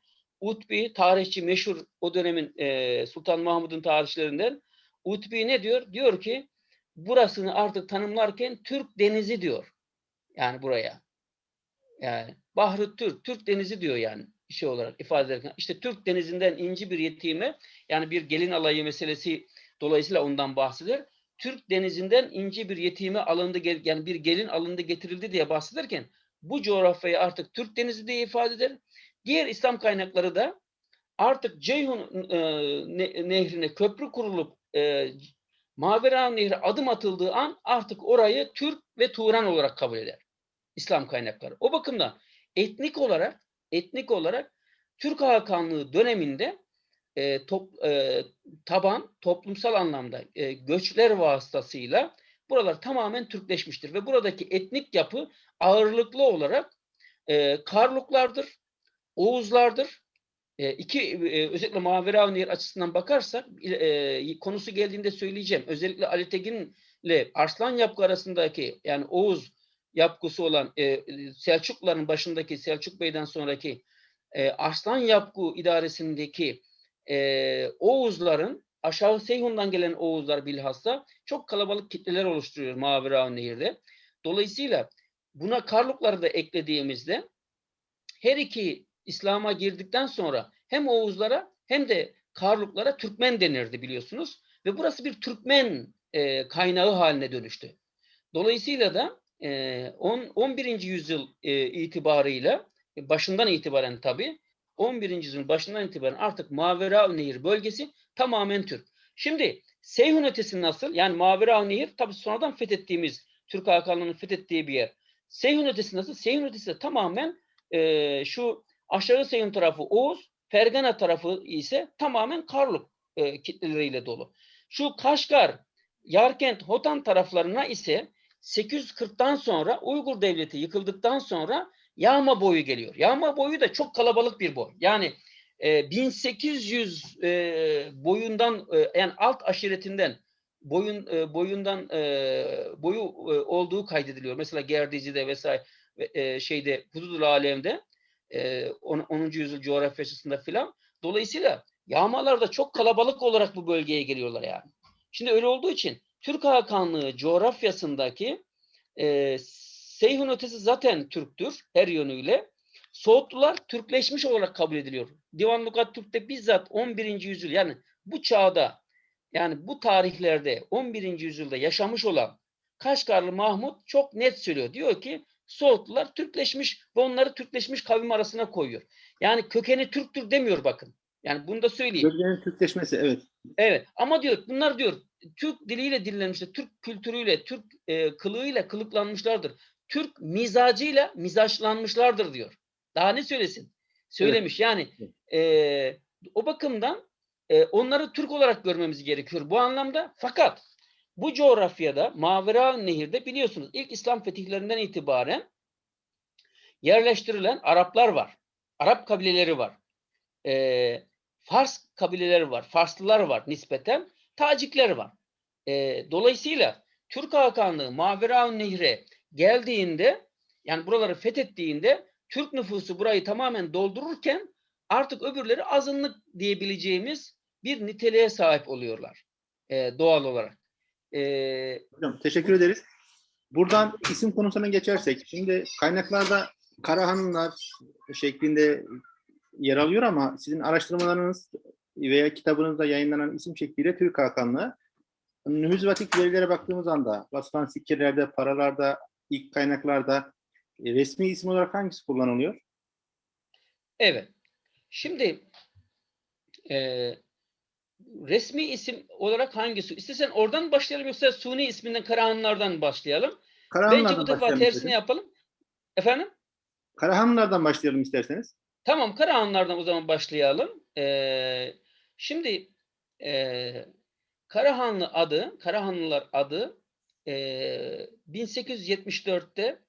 Utbi, tarihçi meşhur o dönemin e, Sultan Mahmud'un tarihçilerinden Utbi ne diyor? Diyor ki burasını artık tanımlarken Türk Denizi diyor. Yani buraya. Yani Bahri Türk, Türk Denizi diyor yani şey olarak ifade ederken. İşte Türk Denizi'nden inci bir yetime yani bir gelin alayı meselesi dolayısıyla ondan bahseder. Türk Denizi'nden inci bir yetime alındı yani bir gelin alındı getirildi diye bahsederken bu coğrafyayı artık Türk Denizi diye ifade eder. Diğer İslam kaynakları da artık Ceyhun e, ne- nehrine köprü kurulup e, Mavera Nehri adım atıldığı an artık orayı Türk ve Turan olarak kabul eder. İslam kaynakları. O bakımdan etnik olarak etnik olarak Türk Hakanlığı döneminde e, top, e, taban toplumsal anlamda e, göçler vasıtasıyla buralar tamamen Türkleşmiştir ve buradaki etnik yapı ağırlıklı olarak e, Karluklardır, Oğuzlardır. E, iki e, özellikle Mavera Nehir açısından bakarsak e, konusu geldiğinde söyleyeceğim. Özellikle Ali Tekin'le Arslan Yapgı arasındaki yani Oğuz yapgısı olan e, Selçukluların başındaki Selçuk Bey'den sonraki e, Arslan Yapgı idaresindeki e, Oğuzların aşağı Seyhun'dan gelen Oğuzlar bilhassa çok kalabalık kitleler oluşturuyor Mavera Nehir'de. Dolayısıyla buna Karlukları da eklediğimizde her iki İslam'a girdikten sonra hem Oğuzlara hem de Karluklara Türkmen denirdi biliyorsunuz. Ve burası bir Türkmen e, kaynağı haline dönüştü. Dolayısıyla da e, on- 11. yüzyıl e, itibarıyla e, başından itibaren tabii 11. yüzyılın başından itibaren artık Mavera Nehir bölgesi tamamen Türk. Şimdi Seyhun ötesi nasıl? Yani Mavera Nehir tabii sonradan fethettiğimiz Türk Hakanlığı'nın fethettiği bir yer. Seyhun ötesi nasıl? Seyhun ötesi de tamamen e, şu aşağı Seyhun tarafı Oğuz, Fergana tarafı ise tamamen Karluk e, kitleleriyle dolu. Şu Kaşgar, Yarkent, Hotan taraflarına ise 840'tan sonra Uygur Devleti yıkıldıktan sonra yağma boyu geliyor. Yağma boyu da çok kalabalık bir boy. Yani e, 1800 e, boyundan e, yani alt aşiretinden boyun e, boyundan e, boyu e, olduğu kaydediliyor. Mesela Gerdici'de vesaire ve, e, şeyde Hududul Alem'de e, 10. 10. yüzyıl coğrafyasında filan. Dolayısıyla yağmalar da çok kalabalık olarak bu bölgeye geliyorlar yani. Şimdi öyle olduğu için Türk Hakanlığı coğrafyasındaki e, Seyhun ötesi zaten Türktür her yönüyle. Soğutlular Türkleşmiş olarak kabul ediliyor. Divan Lugat Türk'te bizzat 11. yüzyıl yani bu çağda yani bu tarihlerde 11. yüzyılda yaşamış olan Kaşgarlı Mahmut çok net söylüyor. Diyor ki Soğutlular Türkleşmiş ve onları Türkleşmiş kavim arasına koyuyor. Yani kökeni Türktür demiyor bakın. Yani bunu da söyleyeyim.
Bölgenin Türkleşmesi evet.
Evet ama diyor bunlar diyor Türk diliyle dillenmişler, Türk kültürüyle, Türk e, kılığıyla kılıklanmışlardır. Türk mizacıyla mizaçlanmışlardır diyor. Daha ne söylesin? Söylemiş yani e, o bakımdan e, onları Türk olarak görmemiz gerekiyor bu anlamda. Fakat bu coğrafyada Mavera Nehir'de biliyorsunuz ilk İslam fetihlerinden itibaren yerleştirilen Araplar var. Arap kabileleri var. E, Fars kabileleri var. Farslılar var nispeten. Tacikler var. E, dolayısıyla Türk Hakanlığı Mavera Nehir'e geldiğinde yani buraları fethettiğinde Türk nüfusu burayı tamamen doldururken artık öbürleri azınlık diyebileceğimiz bir niteliğe sahip oluyorlar e, doğal olarak.
Hocam teşekkür ederiz. Buradan isim konusuna geçersek, şimdi kaynaklarda Karahanlılar şeklinde yer alıyor ama sizin araştırmalarınız veya kitabınızda yayınlanan isim şekliyle Türk Hakanlığı. Nühüzvatik verilere baktığımız anda basılan sikkirlerde, paralarda, ilk kaynaklarda e, resmi isim olarak hangisi kullanılıyor?
evet. Şimdi e, resmi isim olarak hangisi? İstersen oradan başlayalım yoksa Suni isminden Karahanlılardan başlayalım. Bence bu defa tersini
istedim.
yapalım. Efendim?
Karahanlılardan başlayalım isterseniz.
Tamam Karahanlılardan o zaman başlayalım. Ee, şimdi e, Karahanlı adı, Karahanlılar adı e, 1874'te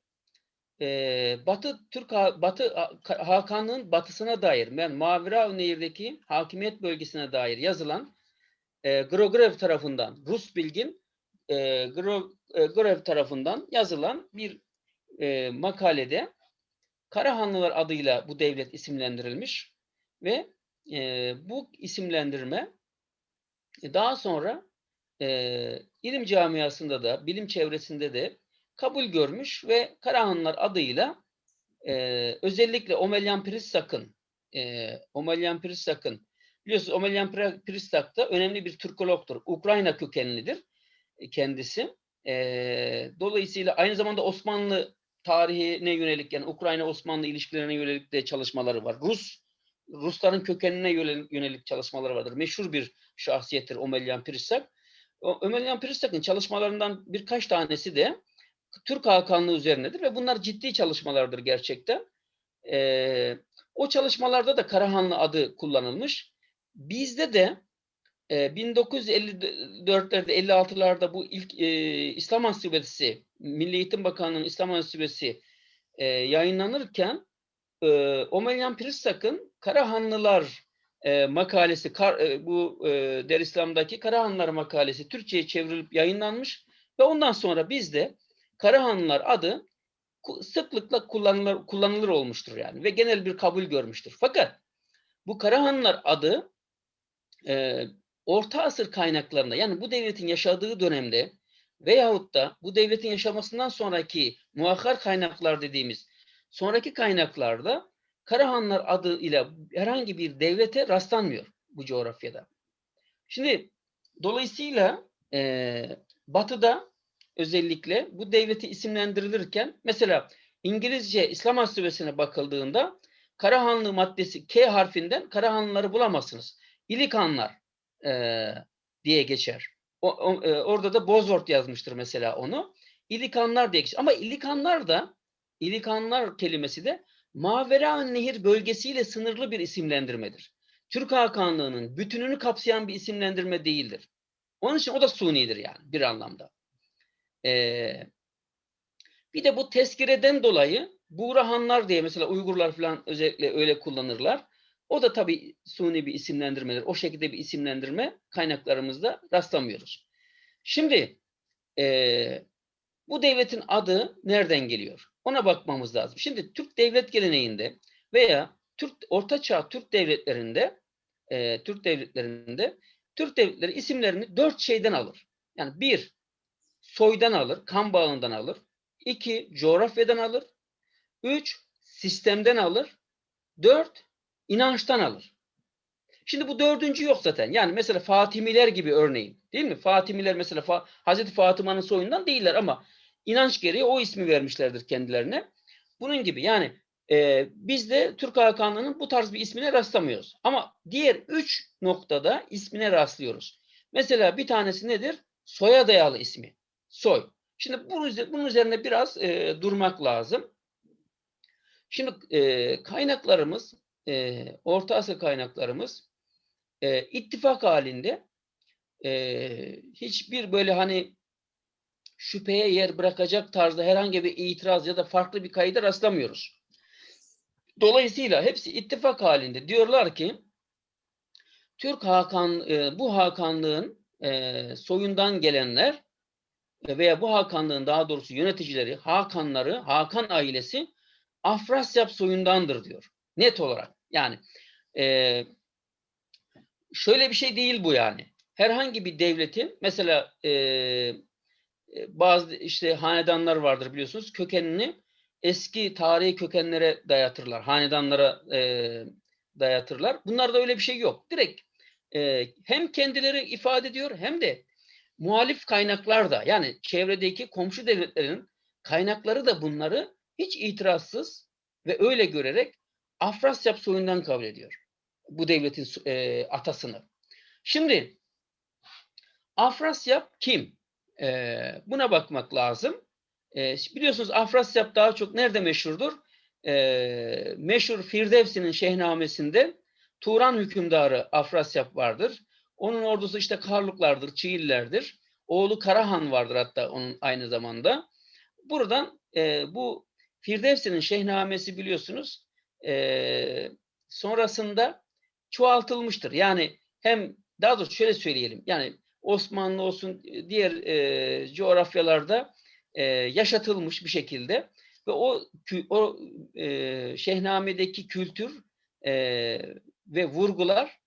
e, Batı Türk Batı Ha- Hakanlığın batısına dair yani Mavera Nehir'deki hakimiyet bölgesine dair yazılan e, Grogrev tarafından Rus bilgin e, Gro- Grorev tarafından yazılan bir e, makalede Karahanlılar adıyla bu devlet isimlendirilmiş ve e, bu isimlendirme e, daha sonra e, ilim camiasında da bilim çevresinde de kabul görmüş ve Karahanlılar adıyla e, özellikle Omelyan Prissak'ın e, Omelyan Prissak'ın biliyorsunuz Omelyan Pri- Prissak da önemli bir Türkologtur. Ukrayna kökenlidir e, kendisi. E, dolayısıyla aynı zamanda Osmanlı tarihine yönelik yani Ukrayna-Osmanlı ilişkilerine yönelik de çalışmaları var. Rus Rusların kökenine yönelik, çalışmaları vardır. Meşhur bir şahsiyettir Omelyan Prissak. O Omelyan Prissak'ın çalışmalarından birkaç tanesi de Türk Hakanlığı üzerinedir ve bunlar ciddi çalışmalardır gerçekten. Ee, o çalışmalarda da Karahanlı adı kullanılmış. Bizde de e, 1954'lerde 56'larda bu ilk e, İslam Ansiklopedisi Milli Eğitim Bakanlığı'nın İslam Ansiklopedisi e, yayınlanırken e, Omelyan Prissak'ın Karahanlılar e, makalesi kar, e, bu e, Der İslam'daki Karahanlılar makalesi Türkçe'ye çevrilip yayınlanmış ve ondan sonra bizde Karahanlılar adı sıklıkla kullanılır, kullanılır olmuştur yani ve genel bir kabul görmüştür. Fakat bu Karahanlılar adı e, Orta Asır kaynaklarında yani bu devletin yaşadığı dönemde veyahut da bu devletin yaşamasından sonraki muakkar kaynaklar dediğimiz sonraki kaynaklarda Karahanlar adı ile herhangi bir devlete rastlanmıyor bu coğrafyada. Şimdi dolayısıyla e, Batı'da özellikle bu devleti isimlendirilirken mesela İngilizce İslam Ansiklopedisine bakıldığında Karahanlı maddesi K harfinden Karahanlıları bulamazsınız. İlikanlar e, diye geçer. O, o- e, orada da Bosworth yazmıştır mesela onu. İlikanlar diye geçer. Ama İlikanlar da İlikanlar kelimesi de Mavera Nehir bölgesiyle sınırlı bir isimlendirmedir. Türk Hakanlığı'nın bütününü kapsayan bir isimlendirme değildir. Onun için o da sunidir yani bir anlamda. Ee, Bir de bu tezkireden dolayı Buğrahanlar diye mesela Uygurlar falan özellikle öyle kullanırlar. O da tabii suni bir isimlendirmedir. O şekilde bir isimlendirme kaynaklarımızda rastlamıyoruz. Şimdi eee, bu devletin adı nereden geliyor? Ona bakmamız lazım. Şimdi Türk devlet geleneğinde veya Türk Ortaçağ Türk devletlerinde eee, Türk devletlerinde Türk devletleri isimlerini dört şeyden alır. Yani bir, soydan alır, kan bağından alır. İki, coğrafyadan alır. Üç, sistemden alır. Dört, inançtan alır. Şimdi bu dördüncü yok zaten. Yani mesela Fatimiler gibi örneğin. Değil mi? Fatimiler mesela Fa Hazreti Fatıma'nın soyundan değiller ama inanç gereği o ismi vermişlerdir kendilerine. Bunun gibi yani e, biz de Türk Hakanlığı'nın bu tarz bir ismine rastlamıyoruz. Ama diğer üç noktada ismine rastlıyoruz. Mesela bir tanesi nedir? Soya dayalı ismi. Soy. Şimdi bunun, üze- bunun üzerine biraz e, durmak lazım. Şimdi e, kaynaklarımız, e, Orta Asya kaynaklarımız e, ittifak halinde e, hiçbir böyle hani şüpheye yer bırakacak tarzda herhangi bir itiraz ya da farklı bir kayda rastlamıyoruz. Dolayısıyla hepsi ittifak halinde diyorlar ki Türk Hakan e, bu Hakanlığın e, soyundan gelenler veya bu Hakanlığın daha doğrusu yöneticileri, Hakanları, Hakan ailesi Afrasyap soyundandır diyor. Net olarak. Yani e, şöyle bir şey değil bu yani. Herhangi bir devletin mesela e, e, bazı işte hanedanlar vardır biliyorsunuz. Kökenini eski tarihi kökenlere dayatırlar. Hanedanlara e, dayatırlar. Bunlarda öyle bir şey yok. Direkt e, hem kendileri ifade ediyor hem de muhalif kaynaklar da yani çevredeki komşu devletlerin kaynakları da bunları hiç itirazsız ve öyle görerek Afrasyap soyundan kabul ediyor. Bu devletin e, atasını. Şimdi Afrasyap kim? E, buna bakmak lazım. E, biliyorsunuz Afrasyap daha çok nerede meşhurdur? E, meşhur Firdevsi'nin Şehnamesi'nde Turan hükümdarı Afrasyap vardır. Onun ordusu işte Karluklardır, Çiğillerdir. Oğlu Karahan vardır hatta onun aynı zamanda. Buradan e, bu Firdevsi'nin Şehnamesi biliyorsunuz e, sonrasında çoğaltılmıştır. Yani hem daha doğrusu şöyle söyleyelim. Yani Osmanlı olsun diğer e, coğrafyalarda e, yaşatılmış bir şekilde ve o o e, Şehnamedeki kültür e, ve vurgular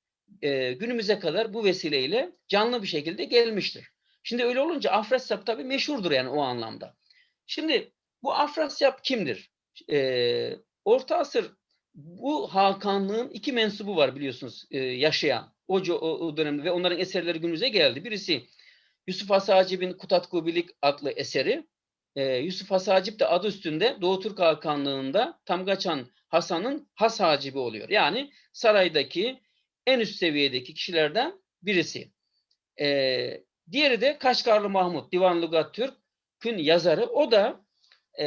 e, günümüze kadar bu vesileyle canlı bir şekilde gelmiştir. Şimdi öyle olunca Afrasyap tabii meşhurdur yani o anlamda. Şimdi bu Afrasyap kimdir? E, Orta Asır bu Hakanlığın iki mensubu var biliyorsunuz e, yaşayan o, o, dönemde ve onların eserleri günümüze geldi. Birisi Yusuf Hasacib'in Kutatkubilik adlı eseri. E, Yusuf Hasacip de adı üstünde Doğu Türk Hakanlığı'nda Tamgaçan Hasan'ın Has Hacibi oluyor. Yani saraydaki en üst seviyedeki kişilerden birisi. E, diğeri de Kaşgarlı Mahmut, Divan Lugat Türk'ün yazarı. O da e,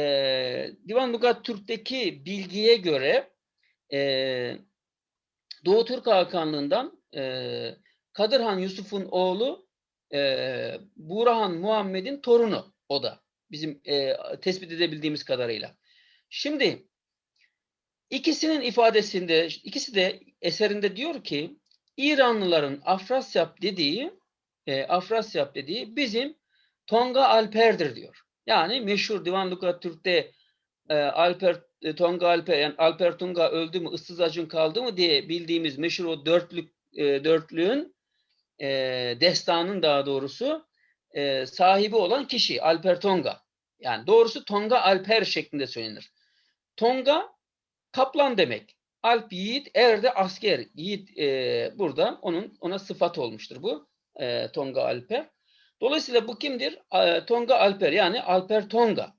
Divan Lugat Türk'teki bilgiye göre e, Doğu Türk Hakanlığından e, Kadırhan Yusuf'un oğlu e, Burahan Muhammed'in torunu o da. Bizim e, tespit edebildiğimiz kadarıyla. Şimdi ikisinin ifadesinde, ikisi de eserinde diyor ki İranlıların Afrasyap dediği e, Afrasyap dediği bizim Tonga Alper'dir diyor. Yani meşhur Divan Türk'te e, Alper e, Tonga Alper yani Alper Tunga öldü mü ıssız acın kaldı mı diye bildiğimiz meşhur o dörtlük e, dörtlüğün e, destanın daha doğrusu e, sahibi olan kişi Alper Tonga. Yani doğrusu Tonga Alper şeklinde söylenir. Tonga kaplan demek. Alp yiğit, er de asker. Yiğit e, burada onun ona sıfat olmuştur bu. E, Tonga Alper. Dolayısıyla bu kimdir? E, Tonga Alper yani Alper Tonga.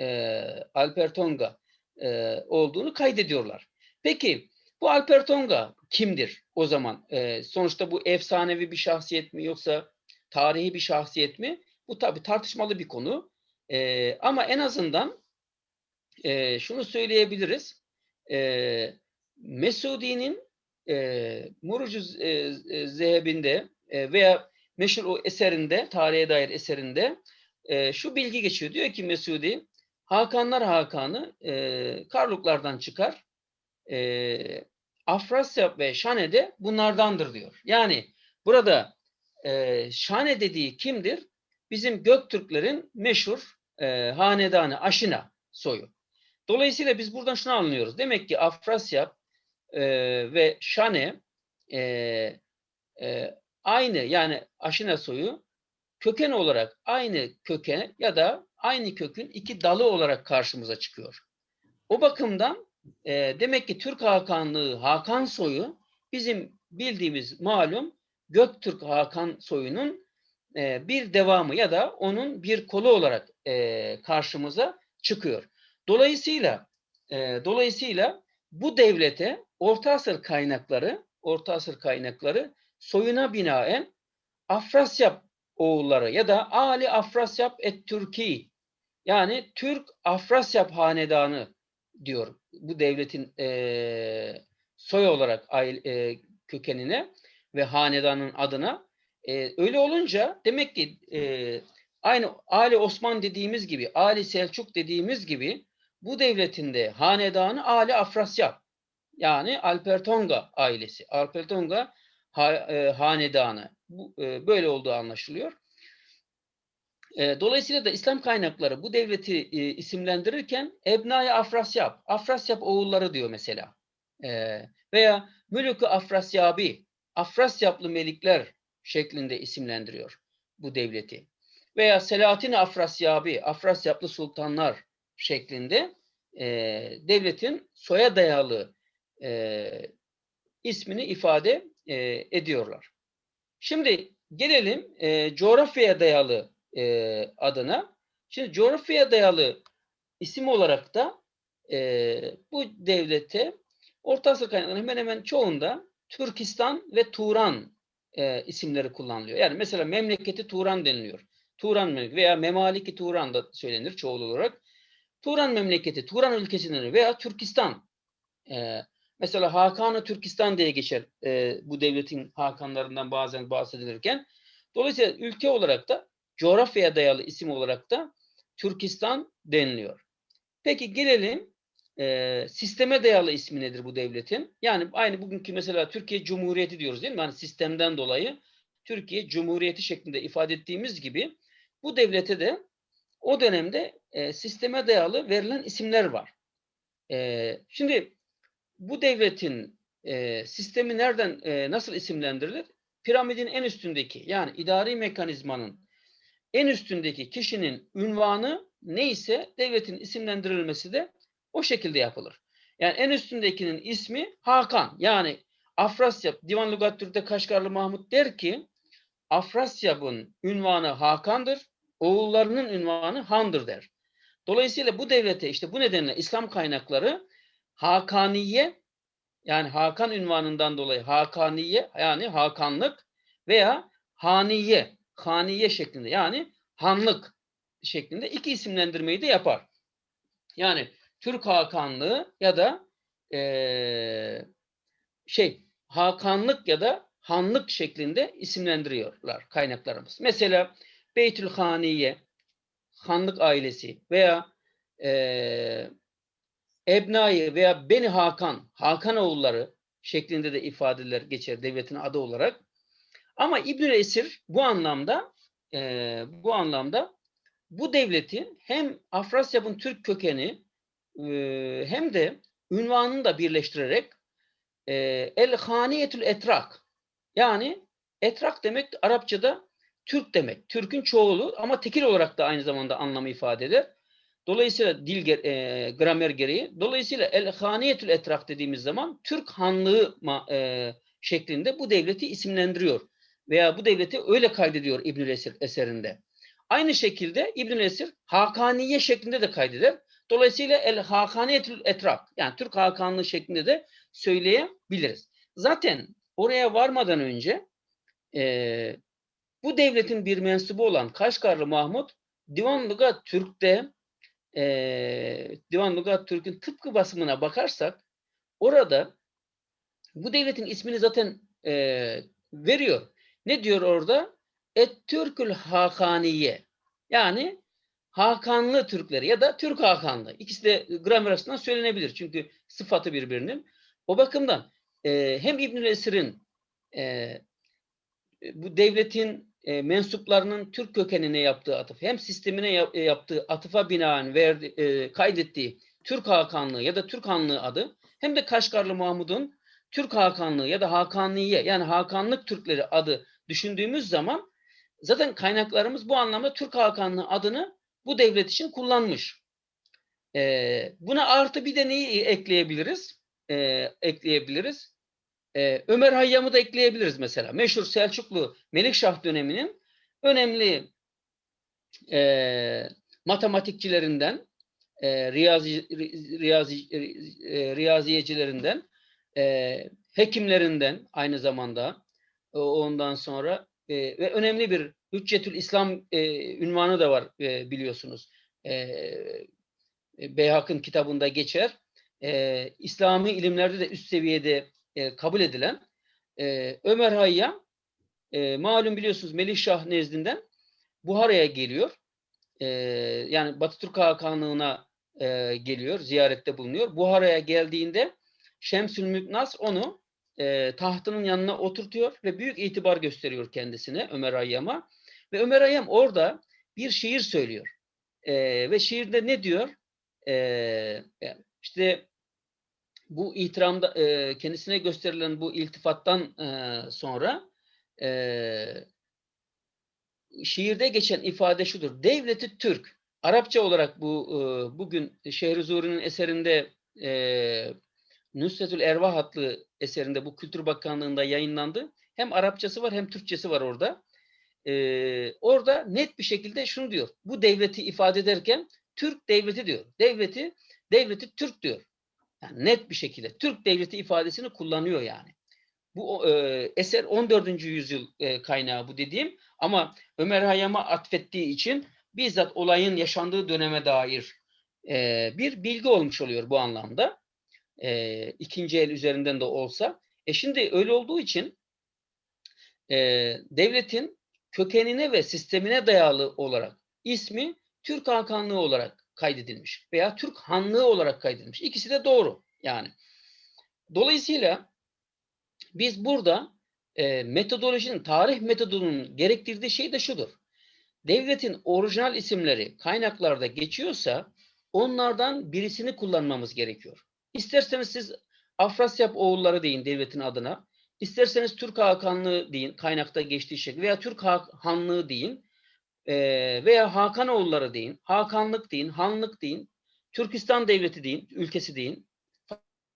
E, Alper Tonga e, olduğunu kaydediyorlar. Peki bu Alper Tonga kimdir o zaman? E, sonuçta bu efsanevi bir şahsiyet mi yoksa tarihi bir şahsiyet mi? Bu tabi tartışmalı bir konu. E, ama en azından e, şunu söyleyebiliriz. E, Mesudi'nin e, Murucu e, Zehebinde e, veya meşhur o eserinde, tarihe dair eserinde e, şu bilgi geçiyor. Diyor ki Mesudi, Hakanlar Hakanı e, Karluklardan çıkar. E, Afrasya ve Şane de bunlardandır diyor. Yani burada e, Şane dediği kimdir? Bizim Göktürklerin meşhur e, hanedanı Aşina soyu. Dolayısıyla biz buradan şunu anlıyoruz. Demek ki Afrasya e, ve Şane e, e, aynı yani Aşina soyu köken olarak aynı köken ya da aynı kökün iki dalı olarak karşımıza çıkıyor. O bakımdan e, demek ki Türk Hakanlığı Hakan soyu bizim bildiğimiz malum Göktürk Hakan soyunun e, bir devamı ya da onun bir kolu olarak e, karşımıza çıkıyor. Dolayısıyla e, dolayısıyla bu devlete Orta Asır kaynakları Orta Asır kaynakları soyuna binaen Afrasyap oğulları ya da Ali Afrasyap et Türki yani Türk Afrasyap hanedanı diyor bu devletin eee, soy olarak aile, eee, kökenine ve hanedanın adına. Eee, öyle olunca demek ki eee, aynı Ali Osman dediğimiz gibi, Ali Selçuk dediğimiz gibi bu devletin de hanedanı Ali Afrasyap yani Alpertonga ailesi. Alpertonga ha, eee, hanedanı. Bu, eee, böyle olduğu anlaşılıyor. E, Dolayısıyla da İslam kaynakları bu devleti e, isimlendirirken Ebnai Afrasyap, Afrasyap oğulları diyor mesela. E, veya Mülükü Afrasyabi, Afrasyaplı melikler şeklinde isimlendiriyor bu devleti. Veya Selahattin Afrasyabi, Afrasyaplı sultanlar şeklinde e, devletin soya dayalı e, ismini ifade e, ediyorlar. Şimdi gelelim e, coğrafyaya dayalı e, adına. Şimdi coğrafyaya dayalı isim olarak da e, bu devlete Orta Asya kaynaklarının hemen hemen çoğunda Türkistan ve Turan e, isimleri kullanılıyor. Yani mesela memleketi Turan deniliyor. Turan memleketi veya Memaliki Turan da söylenir çoğul olarak. Turan memleketi, Turan ülkesi denir veya Türkistan. E, mesela Hakanı Türkistan diye geçer e, bu devletin Hakanlarından bazen bahsedilirken. Dolayısıyla ülke olarak da coğrafyaya dayalı isim olarak da Türkistan deniliyor. Peki gelelim e, sisteme dayalı ismi nedir bu devletin? Yani aynı bugünkü mesela Türkiye Cumhuriyeti diyoruz değil mi? Yani sistemden dolayı Türkiye Cumhuriyeti şeklinde ifade ettiğimiz gibi bu devlete de o dönemde e, sisteme dayalı verilen isimler var. E, şimdi bu devletin e, sistemi nereden e, nasıl isimlendirilir? Piramidin en üstündeki yani idari mekanizmanın en üstündeki kişinin ünvanı neyse devletin isimlendirilmesi de o şekilde yapılır. Yani en üstündekinin ismi Hakan. Yani Afrasyap, Divan Lugat Kaşgarlı Mahmut der ki Afrasyap'ın ünvanı Hakan'dır, oğullarının ünvanı Han'dır der. Dolayısıyla bu devlete işte bu nedenle İslam kaynakları Hakaniye yani Hakan ünvanından dolayı Hakaniye yani Hakanlık veya Haniye Haniye şeklinde yani hanlık şeklinde iki isimlendirmeyi de yapar. Yani Türk Hakanlığı ya da eee, şey Hakanlık ya da Hanlık şeklinde isimlendiriyorlar kaynaklarımız. Mesela Beytül Haniye, Hanlık ailesi veya eee Ebnai veya Beni Hakan, Hakan oğulları şeklinde de ifadeler geçer devletin adı olarak. Ama İbnül Esir bu anlamda e, bu anlamda bu devletin hem Afrasyap'ın Türk kökeni e, hem de ünvanını da birleştirerek e, El Haniyetül Etrak yani Etrak demek Arapçada Türk demek. Türk'ün çoğulu ama tekil olarak da aynı zamanda anlamı ifade eder. Dolayısıyla dil e, gramer gereği. Dolayısıyla El Haniyetül Etrak dediğimiz zaman Türk Hanlığı e, şeklinde bu devleti isimlendiriyor veya bu devleti öyle kaydediyor İbnül Esir eserinde. Aynı şekilde İbnül Esir Hakaniye şeklinde de kaydeder. Dolayısıyla El Hakaniyetül Etrak yani Türk Hakanlığı şeklinde de söyleyebiliriz. Zaten oraya varmadan önce e, bu devletin bir mensubu olan Kaşgarlı Mahmut Divan Lugat Türk'te e, Divan Lugat Türk'ün tıpkı basımına bakarsak orada bu devletin ismini zaten e, veriyor. Ne diyor orada? Et Türkül Hakaniye. Yani Hakanlı Türkleri ya da Türk Hakanlı. İkisi de gramer açısından söylenebilir. Çünkü sıfatı birbirinin. O bakımdan e, hem İbnül Esir'in e, bu devletin e, mensuplarının Türk kökenine yaptığı atıf hem sistemine yap- e, yaptığı atıfa binaen verdi, e, kaydettiği Türk Hakanlığı ya da Türk Hanlığı adı hem de Kaşgarlı Mahmud'un Türk Hakanlığı ya da Hakanliye yani Hakanlık Türkleri adı düşündüğümüz zaman zaten kaynaklarımız bu anlamda Türk Hakanlığı adını bu devlet için kullanmış. Ee, buna artı bir de neyi ekleyebiliriz? Ee, ekleyebiliriz. Ee, Ömer Hayyam'ı da ekleyebiliriz mesela. Meşhur Selçuklu Melikşah döneminin önemli e, matematikçilerinden, e, riyazi, ri- riyazi, ri- e, riyaziyecilerinden, e, hekimlerinden aynı zamanda e, ondan sonra e, ve önemli bir Hüccetül İslam e, ünvanı da var e, biliyorsunuz. E, Beyhak'ın kitabında geçer. E, İslami ilimlerde de üst seviyede e, kabul edilen e, Ömer Hayyam e, malum biliyorsunuz Melikşah nezdinden Buhara'ya geliyor. Yani Batı Türk Hakanlığı'na e, geliyor, ziyarette bulunuyor. Buhara'ya geldiğinde Şemsül Mülk onu tahtının yanına oturtuyor ve büyük itibar gösteriyor kendisine Ömer Hayyam'a. Ve Ömer Hayyam orada bir şiir söylüyor. E, ve şiirde ne diyor? E, işte bu itiramda e, kendisine gösterilen bu iltifattan e, sonra e, şiirde geçen ifade şudur. Devleti Türk. Arapça olarak bu e, bugün Şehrizuri'nin eserinde e, Nusretül Ervah adlı eserinde bu Kültür Bakanlığı'nda yayınlandı. Hem Arapçası var hem Türkçesi var orada. Ee, orada net bir şekilde şunu diyor. Bu devleti ifade ederken Türk devleti diyor. Devleti, devleti Türk diyor. Yani net bir şekilde Türk devleti ifadesini kullanıyor yani. Bu e, eser 14. yüzyıl e, kaynağı bu dediğim ama Ömer Hayyam'a atfettiği için bizzat olayın yaşandığı döneme dair e, bir bilgi olmuş oluyor bu anlamda e, ikinci el üzerinden de olsa. E şimdi öyle olduğu için e, devletin kökenine ve sistemine dayalı olarak ismi Türk Hakanlığı olarak kaydedilmiş veya Türk Hanlığı olarak kaydedilmiş. İkisi de doğru yani. Dolayısıyla biz burada e, metodolojinin, tarih metodunun gerektirdiği şey de şudur. Devletin orijinal isimleri kaynaklarda geçiyorsa onlardan birisini kullanmamız gerekiyor. İsterseniz siz Afrasyap oğulları deyin devletin adına. İsterseniz Türk Hakanlığı deyin kaynakta geçtiği şekilde veya Türk Ha- Hanlığı deyin eee, veya Hakan oğulları deyin, Hakanlık deyin, Hanlık deyin, Türkistan devleti deyin, ülkesi deyin.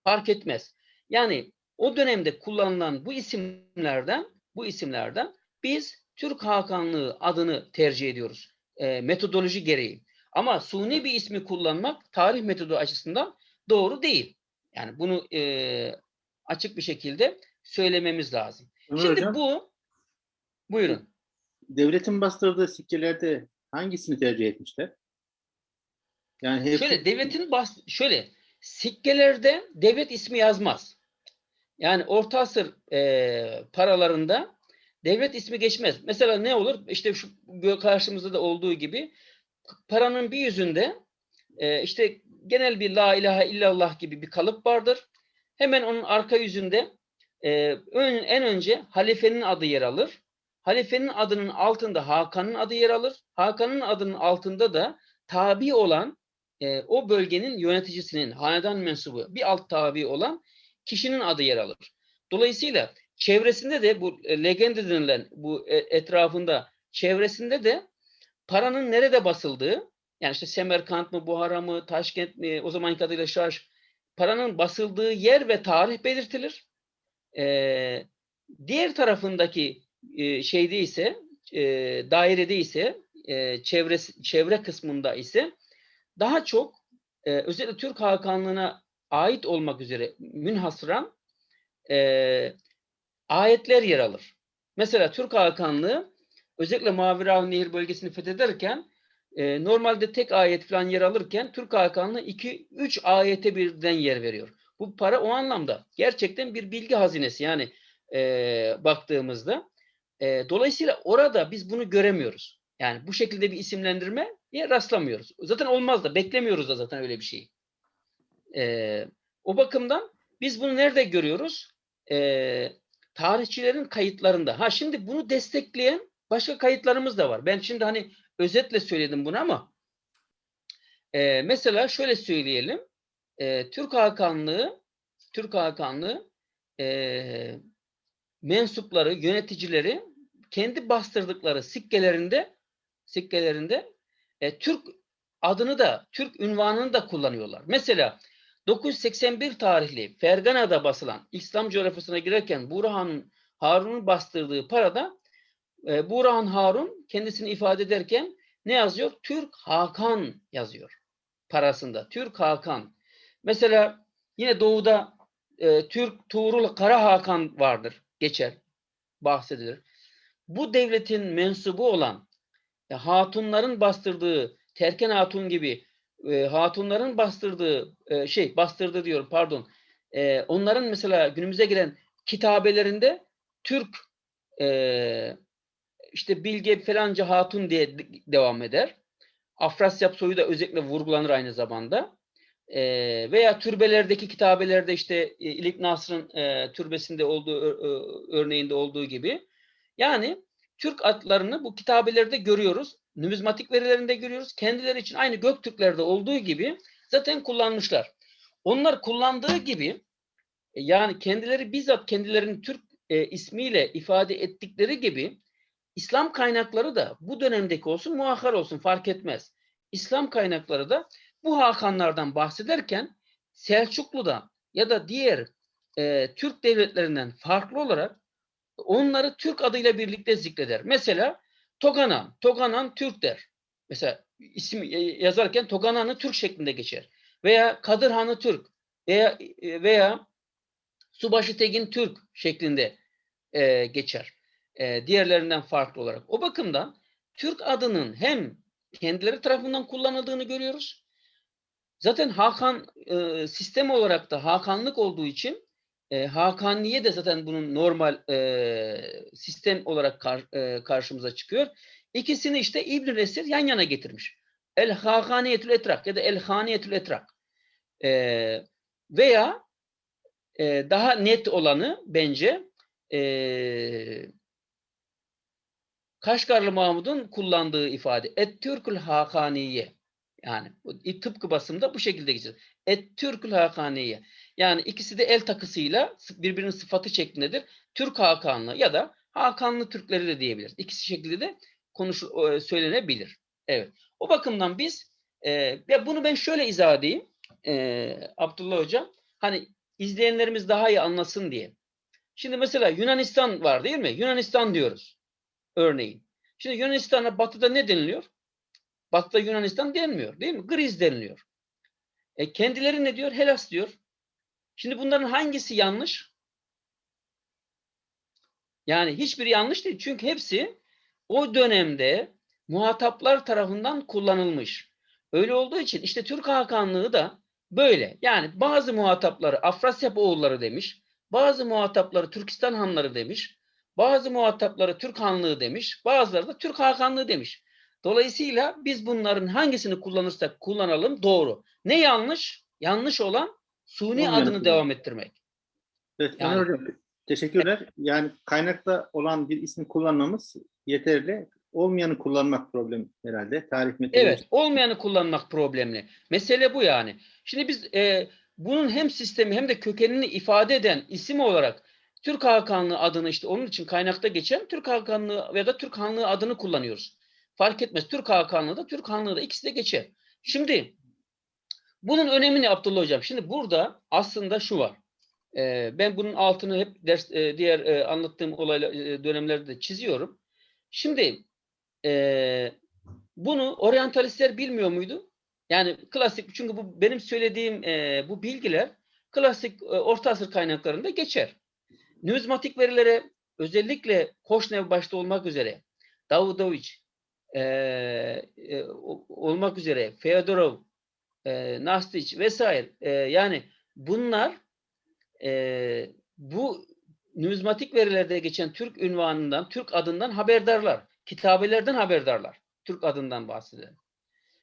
Fark etmez. Yani o dönemde kullanılan bu isimlerden bu isimlerden biz Türk Hakanlığı adını tercih ediyoruz. eee, metodoloji gereği. Ama suni bir ismi kullanmak tarih metodu açısından doğru değil. Yani bunu eee, açık bir şekilde söylememiz lazım.
Ömer
Şimdi
Hocam,
bu buyurun.
Devletin bastırdığı sikkelerde hangisini tercih etmişler? Yani hepsi,
Şöyle devletin bas şöyle sikkelerde devlet ismi yazmaz. Yani Orta Asır eee, paralarında devlet ismi geçmez. Mesela ne olur? İşte şu karşımızda da olduğu gibi paranın bir yüzünde eee, işte genel bir la ilahe illallah gibi bir kalıp vardır. Hemen onun arka yüzünde eee, ön- en önce halifenin adı yer alır. Halifenin adının altında Hakan'ın adı yer alır. Hakan'ın adının altında da tabi olan e, o bölgenin yöneticisinin, hanedan mensubu bir alt tabi olan kişinin adı yer alır. Dolayısıyla çevresinde de bu e, legende denilen bu e, etrafında çevresinde de paranın nerede basıldığı yani işte Semerkant mı, Buhara mı, Taşkent mi, o zamanki adıyla Şarj paranın basıldığı yer ve tarih belirtilir. Ee, diğer tarafındaki e, şeyde ise e, dairede ise e, çevresi, çevre kısmında ise daha çok e, özellikle Türk Hakanlığı'na ait olmak üzere münhasıran e, ayetler yer alır. Mesela Türk Hakanlığı özellikle Mavi Nehir bölgesini fethederken e, normalde tek ayet falan yer alırken Türk Hakanlığı 2-3 ayete birden yer veriyor. Bu para o anlamda gerçekten bir bilgi hazinesi yani e, baktığımızda. E, dolayısıyla orada biz bunu göremiyoruz. Yani bu şekilde bir isimlendirme diye rastlamıyoruz. Zaten olmaz da beklemiyoruz da zaten öyle bir şey. Ee, o bakımdan biz bunu nerede görüyoruz? Ee, tarihçilerin kayıtlarında. Ha şimdi bunu destekleyen başka kayıtlarımız da var. Ben şimdi hani özetle söyledim bunu ama e, mesela şöyle söyleyelim. E, Türk Hakanlığı Türk Hakanlığı e, mensupları, yöneticileri kendi bastırdıkları sikkelerinde sikkelerinde e, Türk adını da, Türk ünvanını da kullanıyorlar. Mesela 981 tarihli Fergana'da basılan İslam coğrafyasına girerken Burhan Harun'un bastırdığı parada e, Burhan Harun kendisini ifade ederken ne yazıyor? Türk Hakan yazıyor parasında. Türk Hakan. Mesela yine doğuda e, Türk Tuğrul Kara Hakan vardır. Geçer. Bahsedilir. Bu devletin mensubu olan e, hatunların bastırdığı Terken Hatun gibi e, hatunların bastırdığı e, şey bastırdı diyorum pardon. E, onların mesela günümüze gelen kitabelerinde Türk e, işte Bilge falanca hatun diye de- devam eder. Afrasyap soyu da özellikle vurgulanır aynı zamanda. E, veya türbelerdeki kitabelerde işte e, İlik Nasr'ın e, türbesinde olduğu ö- örneğinde olduğu gibi. Yani Türk adlarını bu kitabelerde görüyoruz. Numizmatik verilerinde görüyoruz. Kendileri için aynı Göktürklerde olduğu gibi zaten kullanmışlar. Onlar kullandığı gibi e, yani kendileri bizzat kendilerini Türk e, ismiyle ifade ettikleri gibi İslam kaynakları da bu dönemdeki olsun muhakkar olsun fark etmez. İslam kaynakları da bu Hakanlardan bahsederken Selçuklu'da ya da diğer e, Türk devletlerinden farklı olarak onları Türk adıyla birlikte zikreder. Mesela Toganan, Toganan Türk der. Mesela isim e, yazarken Toganan'ı Türk şeklinde geçer. Veya Kadırhan'ı Türk veya e, veya Subaşı Tegin Türk şeklinde e, geçer. E, diğerlerinden farklı olarak. O bakımdan Türk adının hem kendileri tarafından kullanıldığını görüyoruz. Zaten Hakan e, sistem olarak da Hakanlık olduğu için e, Hakaniye de zaten bunun normal e, sistem olarak kar- e, karşımıza çıkıyor. İkisini işte İbn Resir yan yana getirmiş. El Hakaniyetül Etrak ya da El Haniyetül Etrak. E, veya e, daha net olanı bence e, Kaşgarlı Mahmud'un kullandığı ifade Et Türkül Hakaniye. Yani tıpkı basımda bu şekilde geçiyor. Et Türkül Hakaniye. Yani ikisi de el takısıyla sı- birbirinin sıfatı şeklindedir. Türk Hakanlı ya da Hakanlı Türkleri de diyebiliriz. İkisi şekilde de konuş e, söylenebilir. Evet. O bakımdan biz e, ya bunu ben şöyle izah edeyim. E, Abdullah Hocam hani izleyenlerimiz daha iyi anlasın diye. Şimdi mesela Yunanistan var değil mi? Yunanistan diyoruz. Örneğin. Şimdi Yunanistan'a batıda ne deniliyor? Batıda Yunanistan denmiyor değil mi? Griz deniliyor. E kendileri ne diyor? Hellas diyor. Şimdi bunların hangisi yanlış? Yani hiçbiri yanlış değil. Çünkü hepsi o dönemde muhataplar tarafından kullanılmış. Öyle olduğu için işte Türk Hakanlığı da böyle. Yani bazı muhatapları Afrasyap oğulları demiş. Bazı muhatapları Türkistan hanları demiş. Bazı muhatapları Türk Hanlığı demiş. Bazıları da Türk Hakanlığı demiş. Dolayısıyla biz bunların hangisini kullanırsak kullanalım doğru. Ne yanlış? Yanlış olan suni
Olmayanı
adını
kullan.
devam ettirmek.
Evet,
Yani-
Hocam teşekkürler. Yani kaynakta olan bir ismi kullanmamız yeterli. Olmayanı kullanmak problem herhalde. Tarih metodoloji.
Evet, olmayanı kullanmak problemli. Mesele bu yani. Şimdi biz e, bunun hem sistemi hem de kökenini ifade eden isim olarak Türk Hakanlığı adını işte onun için kaynakta geçen Türk Hakanlığı ya da Türk Hanlığı adını kullanıyoruz. Fark etmez. Türk Hakanlığı da Türk Hanlığı da ikisi de geçer. Şimdi bunun önemi ne Abdullah Hocam? Şimdi burada aslında şu var. E, ben bunun altını hep ders e, diğer e, anlattığım olayla e, dönemlerde de çiziyorum. Şimdi e, bunu oryantalistler bilmiyor muydu? Yani klasik çünkü bu benim söylediğim e, bu bilgiler klasik e, Orta Asır kaynaklarında geçer. Numizmatik verilere özellikle Koşnev başta olmak üzere Davudoviç e, olmak üzere Feodorov, e, Nastiç vesaire e, yani bunlar e, bu numizmatik verilerde geçen Türk ünvanından, Türk adından haberdarlar. Kitabelerden haberdarlar. Türk adından bahseder.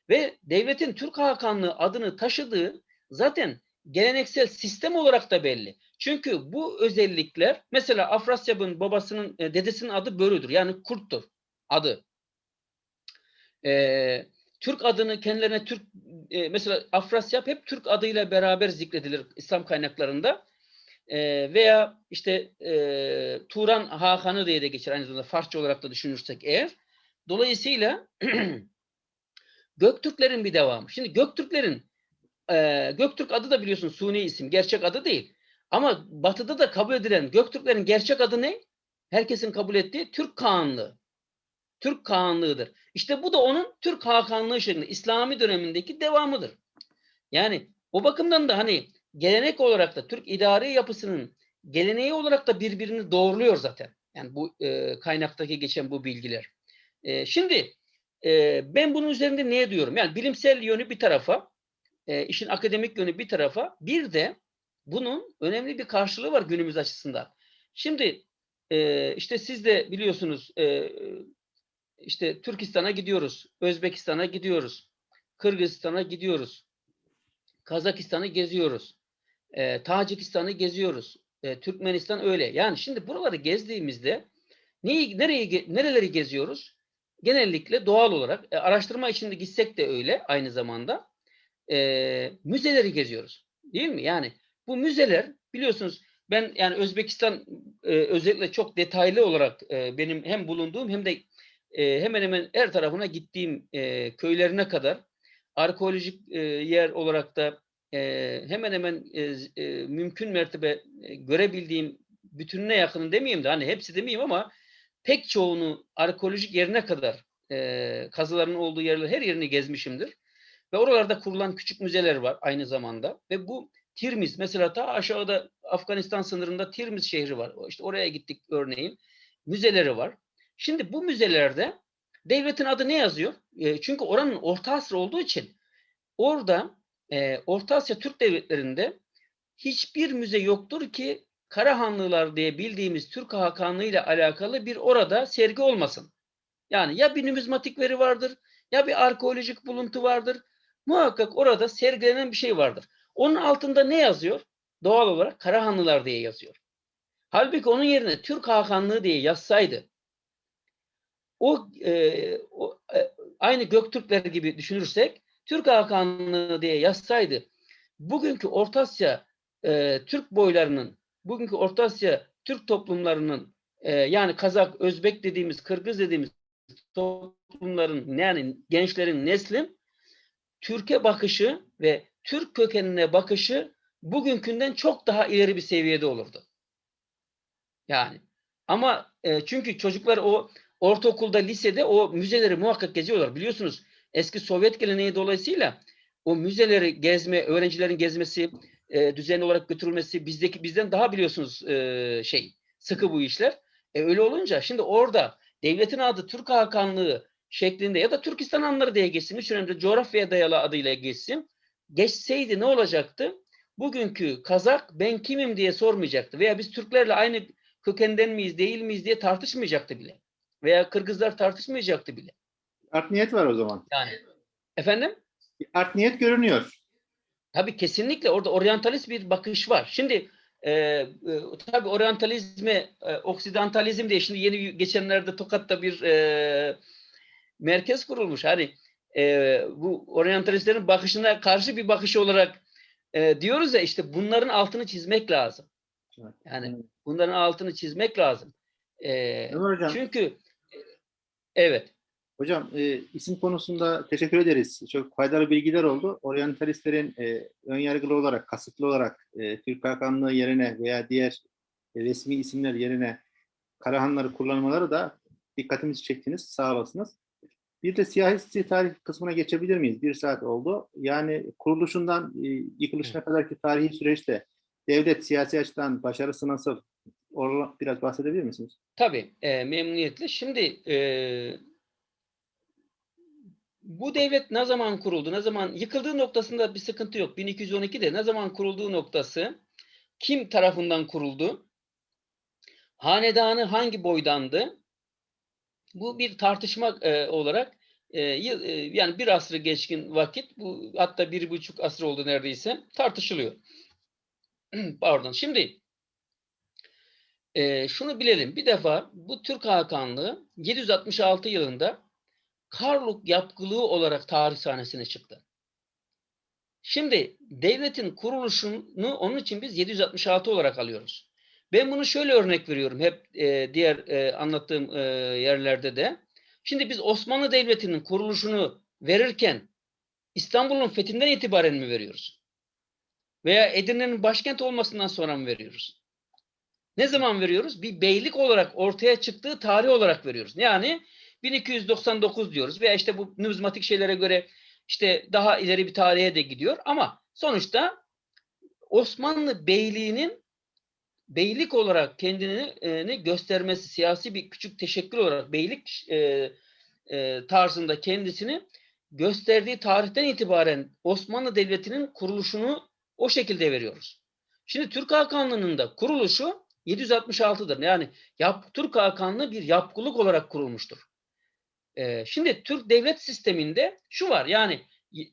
Ve devletin Türk Hakanlığı adını taşıdığı zaten geleneksel sistem olarak da belli. Çünkü bu özellikler mesela Afrasyab'ın babasının e, dedesinin adı Börü'dür. Yani kurttur adı. Ee, Türk adını kendilerine Türk e, mesela Afrasyab hep Türk adıyla beraber zikredilir İslam kaynaklarında. Ee, veya işte e, Turan Hakanı diye de geçer aynı zamanda Farsça olarak da düşünürsek eğer. Dolayısıyla (clears throat) Göktürklerin bir devamı. Şimdi Göktürklerin e, Göktürk adı da biliyorsun suni isim. Gerçek adı değil. Ama batıda da kabul edilen Göktürklerin gerçek adı ne? Herkesin kabul ettiği Türk Kağanlığı. Türk Kağanlığı'dır. İşte bu da onun Türk Hakanlığı şeklinde İslami dönemindeki devamıdır. Yani o bakımdan da hani gelenek olarak da Türk idari yapısının geleneği olarak da birbirini doğruluyor zaten. Yani bu e, kaynaktaki geçen bu bilgiler. E, şimdi e, ben bunun üzerinde ne diyorum? Yani bilimsel yönü bir tarafa, e, işin akademik yönü bir tarafa, bir de bunun önemli bir karşılığı var günümüz açısından. Şimdi e, işte siz de biliyorsunuz e, işte Türkistan'a gidiyoruz, Özbekistan'a gidiyoruz, Kırgızistan'a gidiyoruz, Kazakistan'ı geziyoruz, e, Tacikistan'ı geziyoruz, e, Türkmenistan öyle. Yani şimdi buraları gezdiğimizde neyi, nereyi, nereleri geziyoruz? Genellikle doğal olarak e, araştırma içinde gitsek de öyle aynı zamanda e, müzeleri geziyoruz. Değil mi? Yani bu müzeler biliyorsunuz ben yani Özbekistan e, özellikle çok detaylı olarak e, benim hem bulunduğum hem de e, hemen hemen her tarafına gittiğim e, köylerine kadar arkeolojik e, yer olarak da e, hemen hemen e, e, mümkün mertebe e, görebildiğim bütününe yakın demeyeyim de hani hepsi demeyeyim ama pek çoğunu arkeolojik yerine kadar e, kazıların olduğu yerler her yerini gezmişimdir. Ve oralarda kurulan küçük müzeler var aynı zamanda. Ve bu Tirmiz mesela ta aşağıda Afganistan sınırında Tirmiz şehri var. İşte oraya gittik örneğin. Müzeleri var. Şimdi bu müzelerde devletin adı ne yazıyor? E, çünkü oranın Orta Asya olduğu için orada e, Orta Asya Türk devletlerinde hiçbir müze yoktur ki Karahanlılar diye bildiğimiz Türk Hakanlığı ile alakalı bir orada sergi olmasın. Yani ya bir numizmatik veri vardır ya bir arkeolojik buluntu vardır. Muhakkak orada sergilenen bir şey vardır. Onun altında ne yazıyor? Doğal olarak Karahanlılar diye yazıyor. Halbuki onun yerine Türk Hakanlığı diye yazsaydı o, e, o e, aynı Göktürkler gibi düşünürsek Türk Hakanlığı diye yazsaydı bugünkü Orta Asya e, Türk boylarının bugünkü Orta Asya Türk toplumlarının e, yani Kazak, Özbek dediğimiz, Kırgız dediğimiz toplumların yani gençlerin neslin Türkiye bakışı ve Türk kökenine bakışı bugünkünden çok daha ileri bir seviyede olurdu. Yani ama e, çünkü çocuklar o ortaokulda, lisede o müzeleri muhakkak geziyorlar. Biliyorsunuz eski Sovyet geleneği dolayısıyla o müzeleri gezme, öğrencilerin gezmesi, e, düzenli olarak götürülmesi bizdeki bizden daha biliyorsunuz e, şey sıkı bu işler. E, öyle olunca şimdi orada devletin adı Türk Hakanlığı şeklinde ya da Türkistan Hanları diye geçsin. Üç önemli coğrafyaya dayalı adıyla geçsin. Geçseydi ne olacaktı? Bugünkü Kazak ben kimim diye sormayacaktı. Veya biz Türklerle aynı kökenden miyiz değil miyiz diye tartışmayacaktı bile. Veya Kırgızlar tartışmayacaktı bile.
Art niyet var o zaman.
Yani efendim?
Art niyet görünüyor.
Tabii kesinlikle orada oryantalist bir bakış var. Şimdi e, e, tabii oryantalizme, e, oksidantalizm diye şimdi yeni geçenlerde Tokat'ta bir e, merkez kurulmuş. Hani e, bu oryantalistlerin bakışına karşı bir bakış olarak e, diyoruz ya işte bunların altını çizmek lazım. Yani bunların altını çizmek lazım. E, çünkü evet.
hocam e, isim konusunda teşekkür ederiz. Çok faydalı bilgiler oldu. Oryantalistlerin e, ön yargılı olarak, kasıtlı olarak e, Türk Hakanlığı yerine veya diğer e, resmi isimler yerine Karahanları kullanmaları da dikkatimizi çektiniz. Sağ olasınız. Bir de siyasi tarih kısmına geçebilir miyiz? Bir saat oldu. Yani kuruluşundan e, yıkılışına kadarki tarihi süreçte devlet siyasi açıdan başarısı nasıl? Oradan biraz bahsedebilir misiniz?
Tabii e, memnuniyetle. Şimdi e, bu devlet ne zaman kuruldu, ne zaman yıkıldığı noktasında bir sıkıntı yok. 1212'de ne zaman kurulduğu noktası, kim tarafından kuruldu, hanedanı hangi boydandı, bu bir tartışma e, olarak e, e, yani bir asrı geçkin vakit bu hatta bir buçuk asır oldu neredeyse tartışılıyor. (clears throat) Pardon. Şimdi e, şunu bilelim. Bir defa bu Türk Hakanlığı 766 yılında Karluk yapkılığı olarak tarih sahnesine çıktı. Şimdi devletin kuruluşunu onun için biz 766 olarak alıyoruz. Ben bunu şöyle örnek veriyorum hep e, diğer e, anlattığım e, yerlerde de. Şimdi biz Osmanlı Devleti'nin kuruluşunu verirken İstanbul'un fethinden itibaren mi veriyoruz? Veya Edirne'nin başkent olmasından sonra mı veriyoruz? Ne zaman veriyoruz? Bir beylik olarak ortaya çıktığı tarih olarak veriyoruz. Yani 1299 diyoruz veya işte bu numizmatik şeylere göre işte daha ileri bir tarihe de gidiyor ama sonuçta Osmanlı Beyliği'nin beylik olarak kendini göstermesi, siyasi bir küçük teşekkür olarak beylik e, e, tarzında kendisini gösterdiği tarihten itibaren Osmanlı Devleti'nin kuruluşunu o şekilde veriyoruz. Şimdi Türk Hakanlığı'nın da kuruluşu 766'dır. Yani yap, Türk Hakanlığı bir yapkılık olarak kurulmuştur. Ee, şimdi Türk devlet sisteminde şu var yani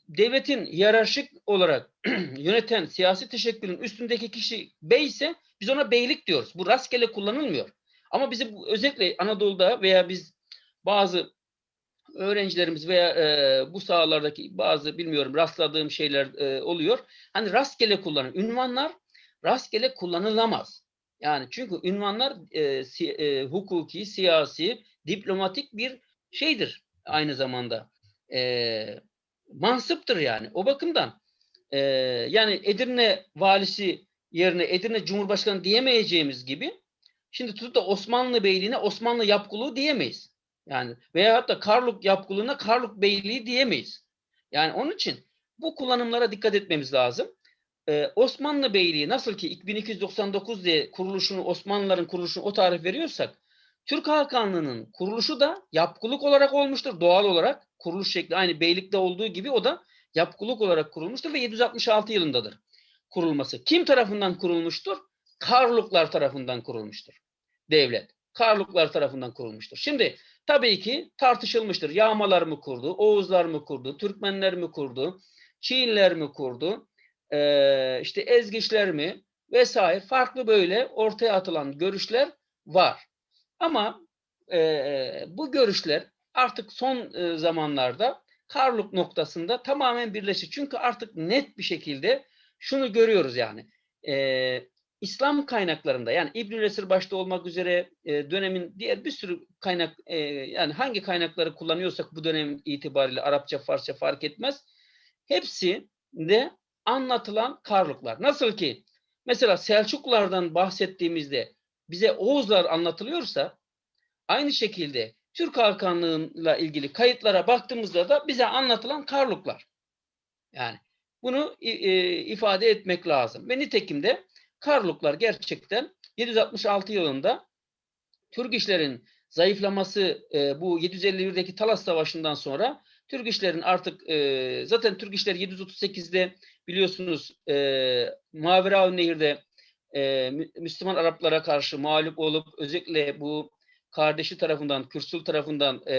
devletin hiyerarşik olarak (clears throat) yöneten siyasi teşekkülün üstündeki kişi bey ise biz ona beylik diyoruz. Bu rastgele kullanılmıyor. Ama bizim bu- özellikle Anadolu'da veya biz bazı öğrencilerimiz veya e, bu sahalardaki bazı bilmiyorum rastladığım şeyler e, oluyor. Hani rastgele kullanın. Ünvanlar rastgele kullanılamaz. Yani çünkü ünvanlar e, si- e, hukuki, siyasi, diplomatik bir şeydir aynı zamanda. E, mansıptır yani. O bakımdan e, yani Edirne valisi yerine Edirne Cumhurbaşkanı diyemeyeceğimiz gibi şimdi tutup da Osmanlı Beyliğine Osmanlı yapkılığı diyemeyiz. Yani veya hatta Karluk yapkılığına Karluk Beyliği diyemeyiz. Yani onun için bu kullanımlara dikkat etmemiz lazım. Ee, Osmanlı Beyliği nasıl ki 1299 diye kuruluşunu Osmanlıların kuruluşunu o tarih veriyorsak Türk Hakanlığı'nın kuruluşu da yapkılık olarak olmuştur doğal olarak. Kuruluş şekli aynı beylikte olduğu gibi o da yapkılık olarak kurulmuştur ve 766 yılındadır kurulması. Kim tarafından kurulmuştur? Karluklar tarafından kurulmuştur. Devlet. Karluklar tarafından kurulmuştur. Şimdi tabii ki tartışılmıştır. Yağmalar mı kurdu? Oğuzlar mı kurdu? Türkmenler mi kurdu? Çiğinler mi kurdu? Ee, işte Ezgiçler mi? Vesaire farklı böyle ortaya atılan görüşler var. Ama e, bu görüşler artık son e, zamanlarda Karluk noktasında tamamen birleşik. Çünkü artık net bir şekilde şunu görüyoruz yani. E, İslam kaynaklarında yani İbnül Esir başta olmak üzere e, dönemin diğer bir sürü kaynak e, yani hangi kaynakları kullanıyorsak bu dönem itibariyle Arapça, Farsça fark etmez. Hepsi de anlatılan Karluklar. Nasıl ki mesela Selçuklulardan bahsettiğimizde bize Oğuzlar anlatılıyorsa aynı şekilde Türk Hakanlığı'yla ilgili kayıtlara baktığımızda da bize anlatılan Karluklar. Yani bunu e, ifade etmek lazım. Ve nitekim de Karluklar gerçekten 766 yılında Türk işlerin zayıflaması e, bu 751'deki Talas Savaşı'ndan sonra Türk işlerin artık e, zaten Türk işleri 738'de biliyorsunuz e, Maveraun Nehir'de e, Mü- Müslüman Araplara karşı mağlup olup özellikle bu kardeşi tarafından, Kürsül tarafından e,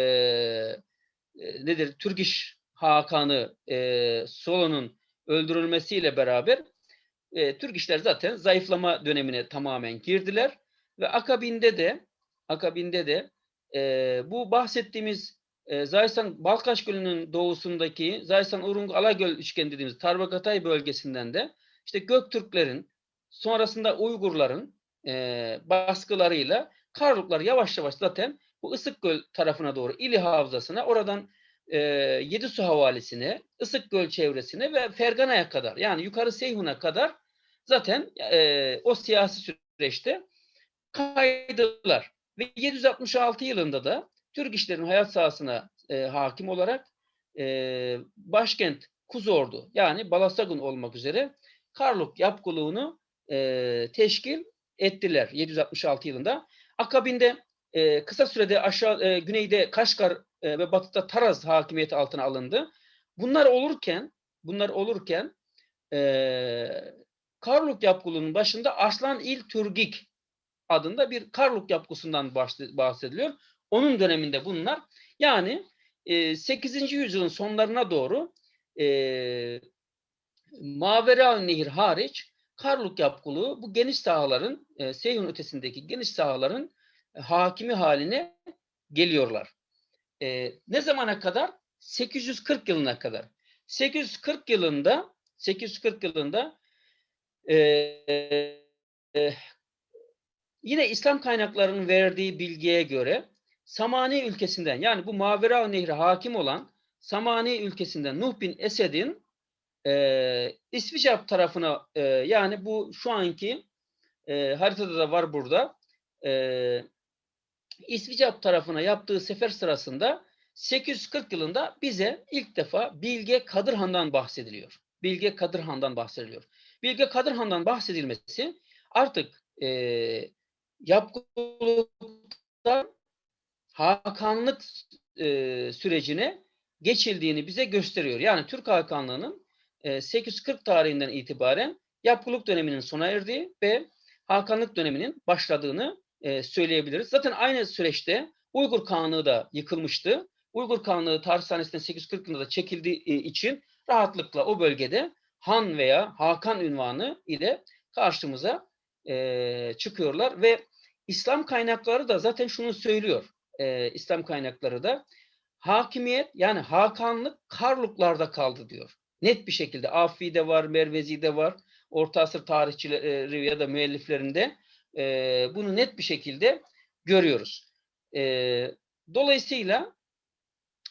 e, nedir Türk İş Hakanı e, Solo'nun öldürülmesiyle beraber e, Türk işler zaten zayıflama dönemine tamamen girdiler ve akabinde de akabinde de e, bu bahsettiğimiz e, Zaysan Balkaş Gölü'nün doğusundaki Zaysan Urung Alagöl üçgeni dediğimiz Tarbakatay bölgesinden de işte Göktürklerin sonrasında Uygurların e, baskılarıyla Karluklar yavaş yavaş zaten bu Isıkgöl tarafına doğru İli Havzası'na oradan e, Yedisu Havalisi'ne, Isıkgöl çevresine ve Fergana'ya kadar yani yukarı Seyhun'a kadar zaten e, o siyasi süreçte kaydılar. Ve 766 yılında da Türk işlerin hayat sahasına e, hakim olarak e, başkent Kuzordu yani Balasagun olmak üzere Karluk yapkılığını e, teşkil ettiler 766 yılında. Akabinde e, kısa sürede aşağı e, güneyde Kaşgar e, ve batıda Taraz hakimiyeti altına alındı. Bunlar olurken bunlar olurken e, Karluk yapkılığının başında Arslan İl Türgik adında bir Karluk yapgısından bahse- bahsediliyor. Onun döneminde bunlar yani e, 8. yüzyılın sonlarına doğru e, Mavera Nehir hariç Karluk yapkılığı bu geniş sahaların, e, Seyhun ötesindeki geniş sahaların e, hakimi haline geliyorlar. E, ne zamana kadar? 840 yılına kadar. 840 yılında 840 yılında e, e, yine İslam kaynaklarının verdiği bilgiye göre Samani ülkesinden yani bu Mavera Nehri hakim olan Samani ülkesinden Nuh bin Esed'in e, İsviçre tarafına e, yani bu şu anki e, haritada da var burada e, İsviçre tarafına yaptığı sefer sırasında 840 yılında bize ilk defa Bilge Kadırhan'dan bahsediliyor. Bilge Kadırhan'dan bahsediliyor. Bilge Kadırhan'dan bahsedilmesi artık e, yapgılıktan Hakanlık e, sürecine geçildiğini bize gösteriyor. Yani Türk Hakanlığı'nın e, 840 tarihinden itibaren yapgılık döneminin sona erdiği ve Hakanlık döneminin başladığını e, söyleyebiliriz. Zaten aynı süreçte Uygur Kağanlığı da yıkılmıştı. Uygur Kağanlığı tarih sahnesinden 840 yılında çekildiği e, için rahatlıkla o bölgede Han veya Hakan ünvanı ile karşımıza e, çıkıyorlar ve İslam kaynakları da zaten şunu söylüyor. E, İslam kaynakları da hakimiyet yani Hakanlık Karluklarda kaldı diyor. Net bir şekilde Afi'de var, Mervezi'de var. Orta asır tarihçileri ya da müelliflerinde e, bunu net bir şekilde görüyoruz. E, dolayısıyla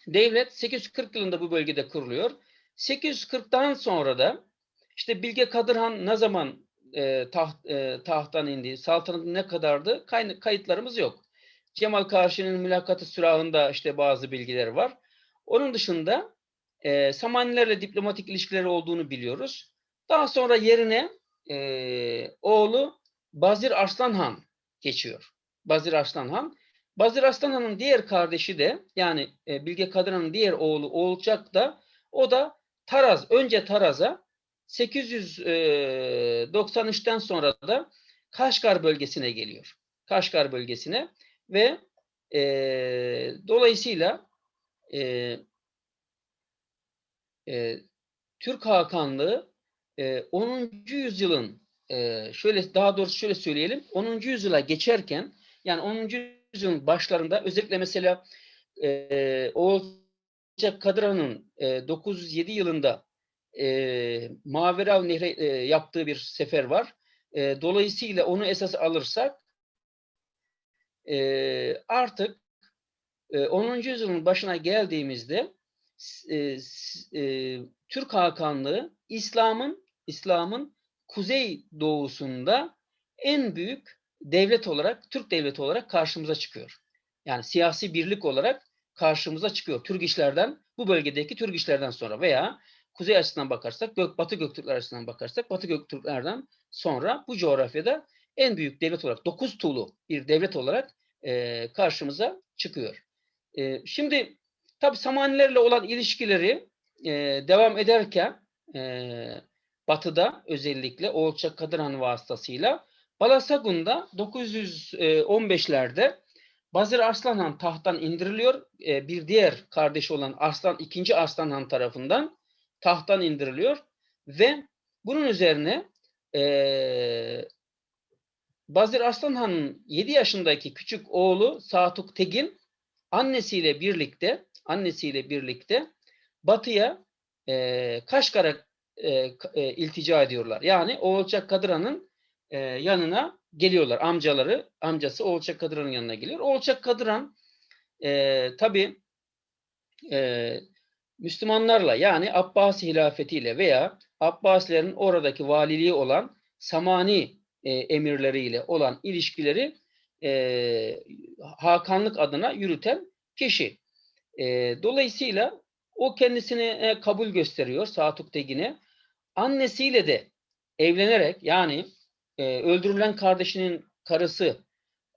devlet 840 yılında bu bölgede kuruluyor. 840'tan sonra da işte Bilge Kadırhan ne zaman e, taht, e, tahttan indi, saltanatı ne kadardı Kay, kayıtlarımız yok. Cemal Karşı'nın mülakatı sürahında işte bazı bilgiler var. Onun dışında e, Samanilerle diplomatik ilişkileri olduğunu biliyoruz. Daha sonra yerine e, oğlu Bazir Arslan Han geçiyor. Bazir Arslan Han. Bazir Arslan Han'ın diğer kardeşi de yani e, Bilge Kadırhan'ın diğer oğlu Oğulcak da o da Taraz, önce Taraz'a 893'ten sonra da Kaşgar bölgesine geliyor. Kaşgar bölgesine ve e, dolayısıyla e, e, Türk Hakanlığı e, 10. yüzyılın e, şöyle daha doğrusu şöyle söyleyelim 10. yüzyıla geçerken yani 10. yüzyılın başlarında özellikle mesela e, Oğulcak Kadırhan'ın e, 907 yılında e, Maverav Nehri e, yaptığı bir sefer var. E, dolayısıyla onu esas alırsak e, artık e, 10. yüzyılın başına geldiğimizde e, e, Türk Hakanlığı İslam'ın İslam'ın kuzey doğusunda en büyük devlet olarak Türk devleti olarak karşımıza çıkıyor. Yani siyasi birlik olarak karşımıza çıkıyor. Türk işlerden bu bölgedeki Türk işlerden sonra veya kuzey açısından bakarsak, Gök, Batı Göktürkler açısından bakarsak, Batı Göktürklerden sonra bu coğrafyada en büyük devlet olarak, dokuz tuğlu bir devlet olarak e, karşımıza çıkıyor. E, şimdi tabi Samanilerle olan ilişkileri e, devam ederken e, Batı'da özellikle Oğulçak Kadırhan vasıtasıyla Balasagun'da 915'lerde Bazır Arslan Han tahttan indiriliyor. E, bir diğer kardeşi olan Arslan, ikinci Arslan Han tarafından tahttan indiriliyor ve bunun üzerine e, Bazır Arslan Han'ın 7 yaşındaki küçük oğlu Satuk Tegin annesiyle birlikte annesiyle birlikte batıya e, Kaşgar'a e, e, iltica ediyorlar. Yani Oğulçak Kadırhan'ın e, yanına geliyorlar. Amcaları, amcası Oğulçak Kadırhan'ın yanına geliyor. Oğulçak Kadırhan e, tabi e, Müslümanlarla yani Abbasi hilafetiyle veya Abbasilerin oradaki valiliği olan Samani e, emirleriyle olan ilişkileri e, Hakanlık adına yürüten kişi. E, dolayısıyla o kendisine e, kabul gösteriyor Satuk Tegin'e. Annesiyle de evlenerek yani e, öldürülen kardeşinin karısı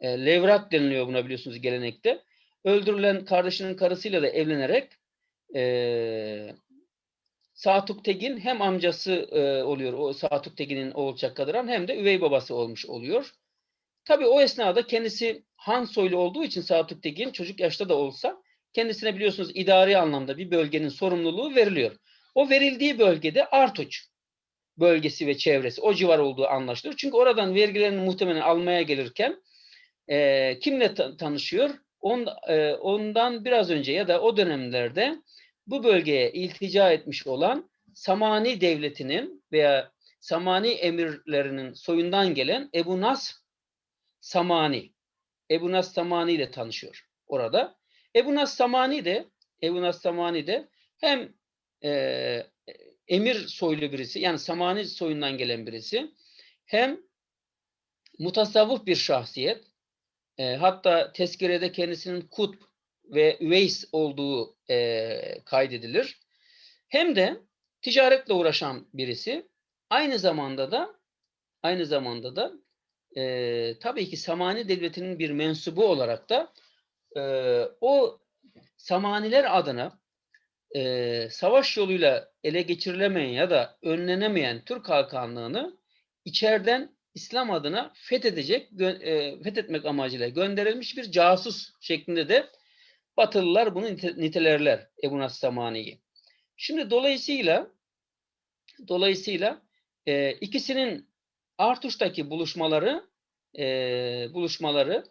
e, Levrat deniliyor buna biliyorsunuz gelenekte. Öldürülen kardeşinin karısıyla da evlenerek e, Satuk Tegin hem amcası e, oluyor o Satuk Tegin'in Oğulçak Kadıran hem de üvey babası olmuş oluyor. Tabii o esnada kendisi Han soylu olduğu için Satuk Tegin çocuk yaşta da olsa kendisine biliyorsunuz idari anlamda bir bölgenin sorumluluğu veriliyor. O verildiği bölgede Artuç bölgesi ve çevresi o civar olduğu anlaşılıyor. Çünkü oradan vergilerini muhtemelen almaya gelirken e, kimle ta- tanışıyor? On, e, ondan biraz önce ya da o dönemlerde bu bölgeye iltica etmiş olan Samani devletinin veya Samani emirlerinin soyundan gelen Ebu Nas Samani. Ebu Nas Samani ile tanışıyor orada. Ebu Nas Samani de Ebu Nas Samani de hem e, emir soylu birisi yani Samani soyundan gelen birisi hem mutasavvuf bir şahsiyet e, hatta tezkirede kendisinin Kutb ve Üveys olduğu e, kaydedilir. Hem de ticaretle uğraşan birisi aynı zamanda da aynı zamanda da e, tabii ki Samani devletinin bir mensubu olarak da e, o Samaniler adına e, savaş yoluyla ele geçirilemeyen ya da önlenemeyen Türk Hakanlığını içeriden İslam adına fethedecek, e, fethetmek amacıyla gönderilmiş bir casus şeklinde de Batılılar bunu nite- nitelerler Ebu Nas Samani'yi. Şimdi dolayısıyla dolayısıyla e, ikisinin Artuş'taki buluşmaları e, buluşmaları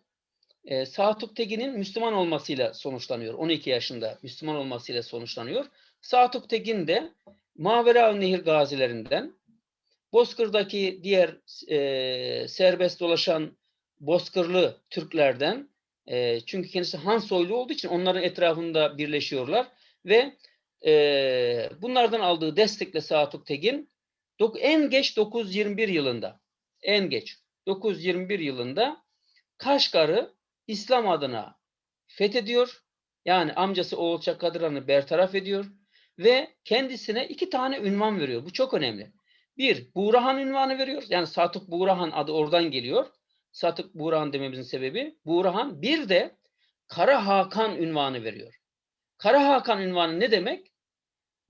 e, Satuk Tegin'in Müslüman olmasıyla sonuçlanıyor. 12 yaşında Müslüman olmasıyla sonuçlanıyor. Satuk Tegin de Mavera Nehir gazilerinden Bozkır'daki diğer e, serbest dolaşan Bozkırlı Türklerden e, çünkü kendisi Han soylu olduğu için onların etrafında birleşiyorlar ve e, bunlardan aldığı destekle Satuk Tegin dok- en geç 921 yılında en geç 921 yılında Kaşgar'ı İslam adına fethediyor. Yani amcası Oğul Çakadırhan'ı bertaraf ediyor ve kendisine iki tane ünvan veriyor. Bu çok önemli. Bir, Buğrahan ünvanı veriyor. Yani Satuk Buğrahan adı oradan geliyor. Satuk Buğrahan dememizin sebebi Buğrahan. Bir de Kara Hakan ünvanı veriyor. Kara Hakan ünvanı ne demek?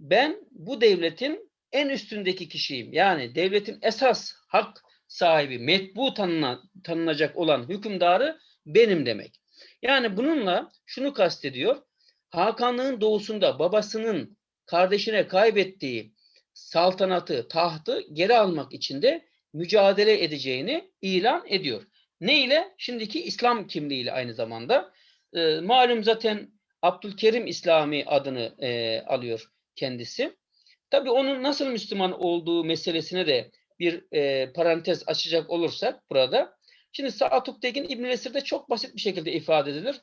Ben bu devletin en üstündeki kişiyim. Yani devletin esas hak sahibi, metbu tanına, tanınacak olan hükümdarı benim demek. Yani bununla şunu kastediyor. Hakanlığın doğusunda babasının kardeşine kaybettiği saltanatı, tahtı geri almak için de mücadele edeceğini ilan ediyor. Ne ile? Şimdiki İslam kimliğiyle aynı zamanda. Ee, malum zaten Abdülkerim İslami adını e, alıyor kendisi. Tabii onun nasıl Müslüman olduğu meselesine de bir e, parantez açacak olursak burada. Şimdi Sa'atuk Tekin İbn Esir'de çok basit bir şekilde ifade edilir.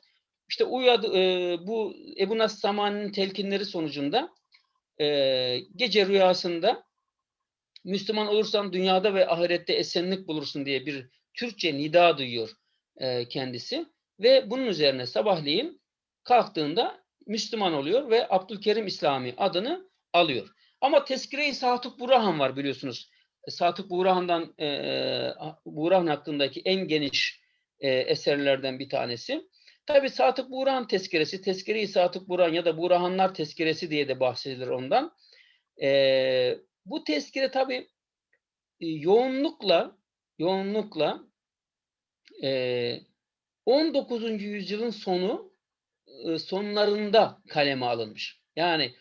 İşte uyadı, e, bu Ebu Nas Samani'nin telkinleri sonucunda e, gece rüyasında Müslüman olursan dünyada ve ahirette esenlik bulursun diye bir Türkçe nida duyuyor e, kendisi. Ve bunun üzerine sabahleyin kalktığında Müslüman oluyor ve Abdülkerim İslami adını alıyor. Ama Tezkire-i Satuk Burhan var biliyorsunuz. Satuk Burhan'dan e, Burhan hakkındaki en geniş e, eserlerden bir tanesi. Tabi Satık Burhan tezkeresi, Tezkere-i Satık Burhan ya da Burhanlar tezkeresi diye de bahsedilir ondan. E, bu tezkere tabi e, yoğunlukla yoğunlukla e, 19. yüzyılın sonu e, sonlarında kaleme alınmış. Yani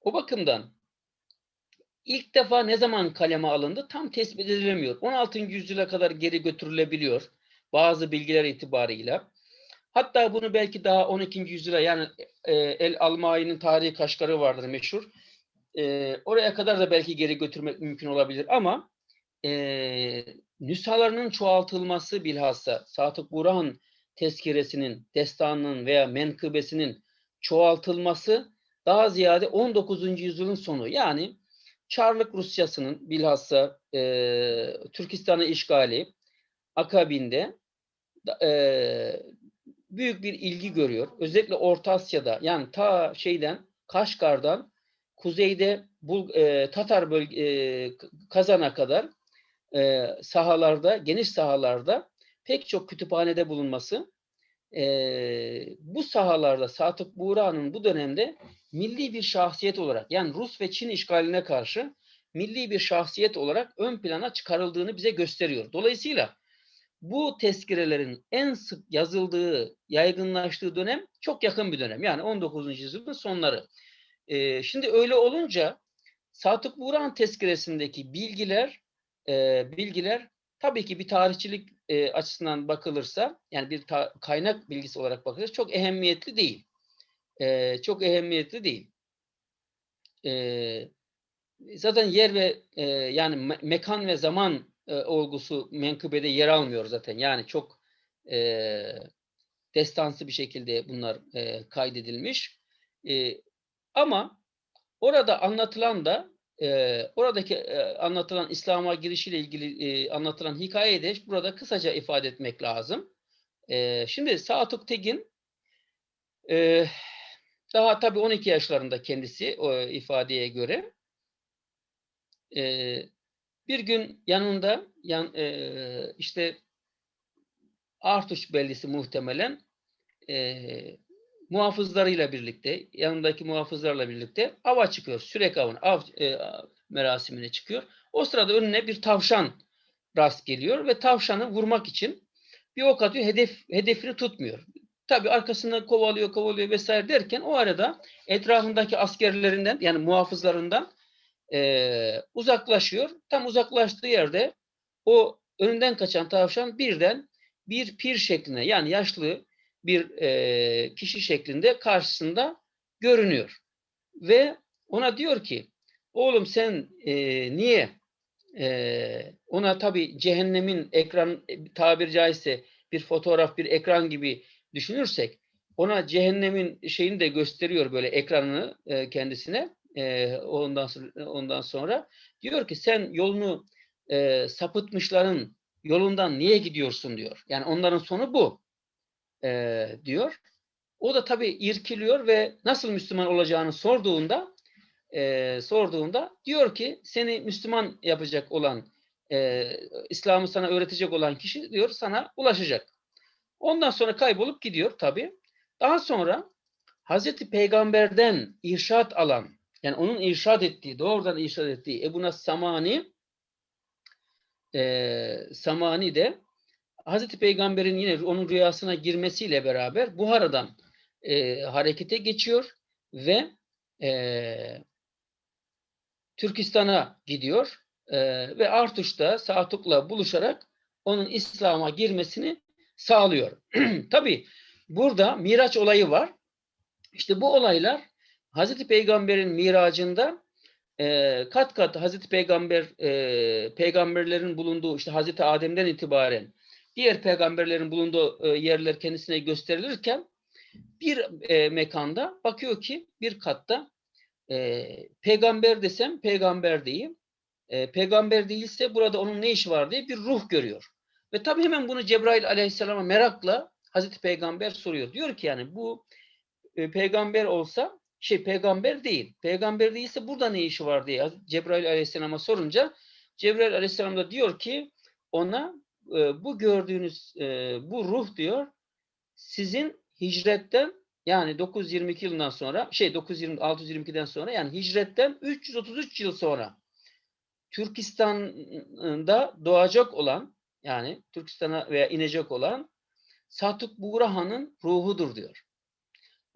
o bakımdan ilk defa ne zaman kaleme alındı tam tespit edilemiyor. 16. yüzyıla kadar geri götürülebiliyor bazı bilgiler itibarıyla. Hatta bunu belki daha 12. yüzyıla yani e, El Almai'nin tarihi kaşgarı vardır meşhur. E, oraya kadar da belki geri götürmek mümkün olabilir ama e, nüshalarının çoğaltılması bilhassa Satık Burhan tezkiresinin, destanının veya menkıbesinin çoğaltılması daha ziyade 19. yüzyılın sonu. Yani Çarlık Rusyası'nın bilhassa e, Türkistan'ı işgali akabinde e, büyük bir ilgi görüyor. Özellikle Orta Asya'da yani ta şeyden Kaşgar'dan kuzeyde Bul, e, Tatar bölge, e, Kazan'a kadar e, sahalarda, geniş sahalarda pek çok kütüphanede bulunması e, bu sahalarda Satık Buğra'nın bu dönemde milli bir şahsiyet olarak yani Rus ve Çin işgaline karşı milli bir şahsiyet olarak ön plana çıkarıldığını bize gösteriyor. Dolayısıyla bu tezkirelerin en sık yazıldığı, yaygınlaştığı dönem çok yakın bir dönem. Yani 19. yüzyılın sonları. Ee, şimdi öyle olunca Sadık Buğrahan tezkiresindeki bilgiler e, bilgiler tabii ki bir tarihçilik e, açısından bakılırsa yani bir kaynak bilgisi olarak bakılırsa çok ehemmiyetli değil. E, çok ehemmiyetli değil. E, zaten yer ve e, yani me- mekan ve zaman e, olgusu menkıbede yer almıyor zaten. Yani çok e, destansı bir şekilde bunlar e, kaydedilmiş. E, ama orada anlatılan da e, oradaki e, anlatılan İslam'a girişiyle ilgili e, anlatılan hikayeyi de burada kısaca ifade etmek lazım. E, şimdi Saatük Tegin e, daha tabii 12 yaşlarında kendisi o ifadeye göre. E, bir gün yanında yan, e, işte Artuş bellisi muhtemelen e, muhafızlarıyla birlikte, yanındaki muhafızlarla birlikte ava çıkıyor. Sürek avına, av e, merasimine çıkıyor. O sırada önüne bir tavşan rast geliyor ve tavşanı vurmak için bir ok atıyor, hedef, hedefini tutmuyor. Tabii arkasından kovalıyor, kovalıyor vesaire derken o arada etrafındaki askerlerinden yani muhafızlarından e, uzaklaşıyor. Tam uzaklaştığı yerde o önünden kaçan tavşan birden bir pir şeklinde yani yaşlı bir e, kişi şeklinde karşısında görünüyor. Ve ona diyor ki oğlum sen e, niye e, ona tabi cehennemin ekran e, tabiri caizse bir fotoğraf bir ekran gibi düşünürsek ona cehennemin şeyini de gösteriyor böyle ekranını e, kendisine e, ondan ondan sonra diyor ki sen yolunu e, sapıtmışların yolundan niye gidiyorsun diyor. Yani onların sonu bu e, diyor. O da tabii irkiliyor ve nasıl Müslüman olacağını sorduğunda e, sorduğunda diyor ki seni Müslüman yapacak olan e, İslam'ı sana öğretecek olan kişi diyor sana ulaşacak. Ondan sonra kaybolup gidiyor tabii. Daha sonra Hazreti Peygamber'den irşat alan yani onun irşad ettiği, doğrudan irşad ettiği Ebu Nas Samani e, Samani de Hazreti Peygamber'in yine onun rüyasına girmesiyle beraber Buhara'dan e, harekete geçiyor ve e, Türkistan'a gidiyor e, ve Artuş'ta Satuk'la buluşarak onun İslam'a girmesini sağlıyor. (clears throat) Tabi burada Miraç olayı var. İşte bu olaylar Hazreti Peygamber'in miracında e, kat kat Hazreti Peygamber e, peygamberlerin bulunduğu işte Hazreti Adem'den itibaren diğer peygamberlerin bulunduğu e, yerler kendisine gösterilirken bir e, mekanda bakıyor ki bir katta e, peygamber desem peygamber değil. Peygamber değilse burada onun ne işi var diye bir ruh görüyor. Ve tabii hemen bunu Cebrail aleyhisselama merakla Hazreti Peygamber soruyor. Diyor ki yani bu peygamber olsa şey peygamber değil. Peygamber değilse burada ne işi var diye Cebrail aleyhisselama sorunca Cebrail aleyhisselam da diyor ki ona e, bu gördüğünüz e, bu ruh diyor sizin hicretten yani 922 yılından sonra şey 920 622'den sonra yani hicretten 333 yıl sonra Türkistan'da doğacak olan yani Türkistan'a veya inecek olan Satuk Buğrahan'ın ruhudur diyor.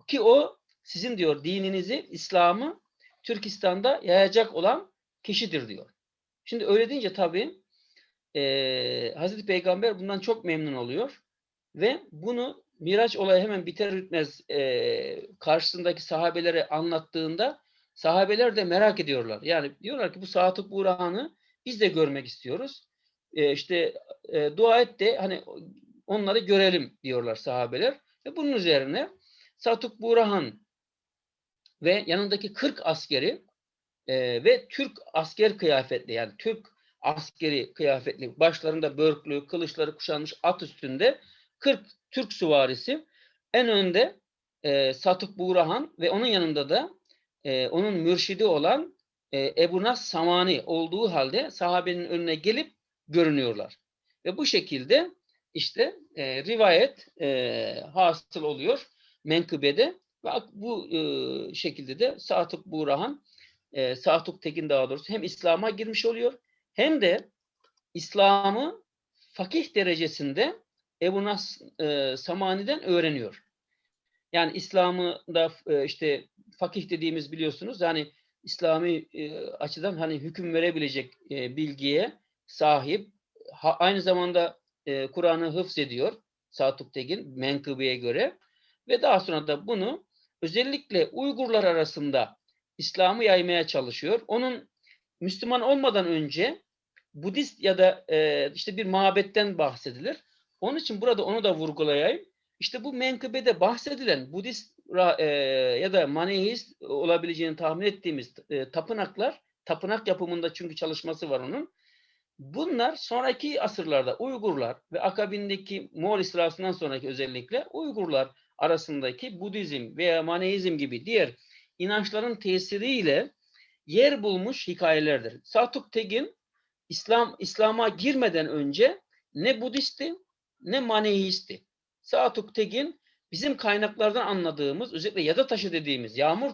Ki o sizin diyor dininizi, İslam'ı Türkistan'da yayacak olan kişidir diyor. Şimdi öyle deyince tabii e, Hazreti Peygamber bundan çok memnun oluyor ve bunu Miraç olayı hemen biter bitmez e, karşısındaki sahabelere anlattığında sahabeler de merak ediyorlar. Yani diyorlar ki bu Sadık Burhan'ı biz de görmek istiyoruz. E, işte e, dua et de hani onları görelim diyorlar sahabeler. Ve bunun üzerine Sadık Burhan ve yanındaki 40 askeri e, ve Türk asker kıyafetli yani Türk askeri kıyafetli başlarında börklü, kılıçları kuşanmış at üstünde 40 Türk süvarisi en önde e, Satık Buğrahan ve onun yanında da e, onun mürşidi olan e, Ebu Nas Samani olduğu halde sahabenin önüne gelip görünüyorlar. Ve bu şekilde işte e, rivayet e, hasıl oluyor menkıbede ve bu e, şekilde de Satık Buğrahan e, Satuk Tekin daha doğrusu hem İslam'a girmiş oluyor hem de İslam'ı fakih derecesinde Ebu Nas e, Samani'den öğreniyor. Yani İslam'ı da e, işte fakih dediğimiz biliyorsunuz yani İslami e, açıdan hani hüküm verebilecek e, bilgiye sahip. Ha- aynı zamanda e, Kur'an'ı hıfz ediyor Satuk Tegin menkıbeye göre ve daha sonra da bunu özellikle Uygurlar arasında İslam'ı yaymaya çalışıyor. Onun Müslüman olmadan önce Budist ya da e, işte bir mabetten bahsedilir. Onun için burada onu da vurgulayayım. İşte bu menkıbede bahsedilen Budist e, ya da Manihist olabileceğini tahmin ettiğimiz e, tapınaklar, tapınak yapımında çünkü çalışması var onun. Bunlar sonraki asırlarda Uygurlar ve akabindeki Moğol istilasından sonraki özellikle Uygurlar arasındaki Budizm veya Maneizm gibi diğer inançların tesiriyle yer bulmuş hikayelerdir. Satuk Tegin İslam İslam'a girmeden önce ne Budisti ne Maneisti. Satuk Tegin bizim kaynaklardan anladığımız özellikle yada taşı dediğimiz yağmur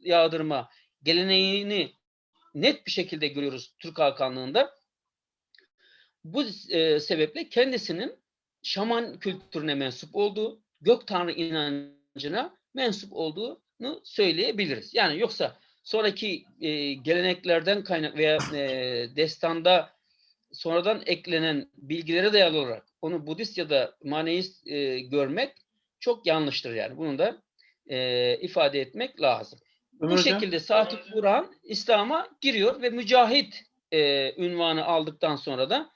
yağdırma geleneğini net bir şekilde görüyoruz Türk Hakanlığı'nda. Bu e, sebeple kendisinin şaman kültürüne mensup olduğu, gök tanrı inancına mensup olduğunu söyleyebiliriz. Yani yoksa sonraki e, geleneklerden kaynak veya e, destanda sonradan eklenen bilgilere dayalı olarak onu Budist ya da Maneist e, görmek çok yanlıştır yani. Bunu da e, ifade etmek lazım.
Ömer
Bu
Hocam,
şekilde Sadık Burhan İslam'a giriyor ve mücahit e, ünvanı aldıktan sonra da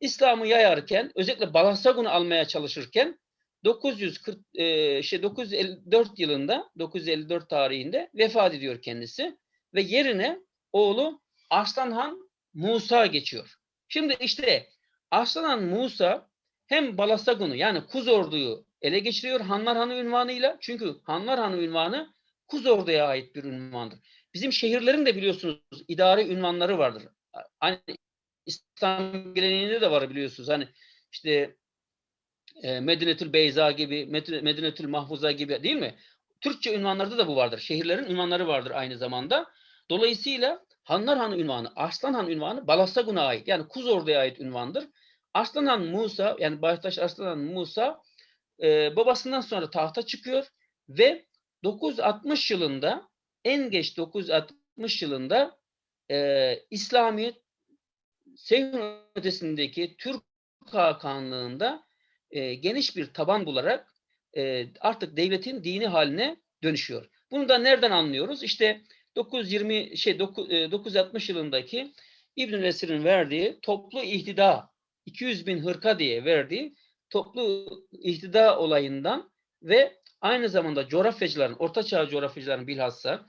İslam'ı yayarken özellikle Balasagun'u almaya çalışırken 940 e, şey 954 yılında 954 tarihinde vefat ediyor kendisi ve yerine oğlu Arslanhan Musa geçiyor. Şimdi işte Arslanhan Musa hem Balasagun'u yani Kuz Ordu'yu ele geçiriyor Hanlar Hanı ünvanıyla. Çünkü Hanlar Hanı ünvanı Kuz Ordu'ya ait bir ünvandır. Bizim şehirlerin de biliyorsunuz idari ünvanları vardır. Hani İslam geleneğinde de var biliyorsunuz. Hani işte e, Medinetül Beyza gibi, Medine- Medinetül Mahfuza gibi değil mi? Türkçe ünvanlarda da bu vardır. Şehirlerin ünvanları vardır aynı zamanda. Dolayısıyla Hanlar Han ünvanı, Arslan Han ünvanı Balasagun'a ait. Yani Kuz Ordu'ya ait ünvandır. Arslan Han Musa, yani Baştaş Arslan Han Musa e, babasından sonra tahta çıkıyor ve 960 yılında en geç 960 yılında e, İslami Seyhun ötesindeki Türk Hakanlığında e, geniş bir taban bularak e, artık devletin dini haline dönüşüyor. Bunu da nereden anlıyoruz? İşte 920 şey 9, e, 960 yılındaki İbnül Esir'in verdiği toplu ihtida 200 bin hırka diye verdiği toplu ihtida olayından ve aynı zamanda coğrafyacıların, ortaçağ coğrafyacıların bilhassa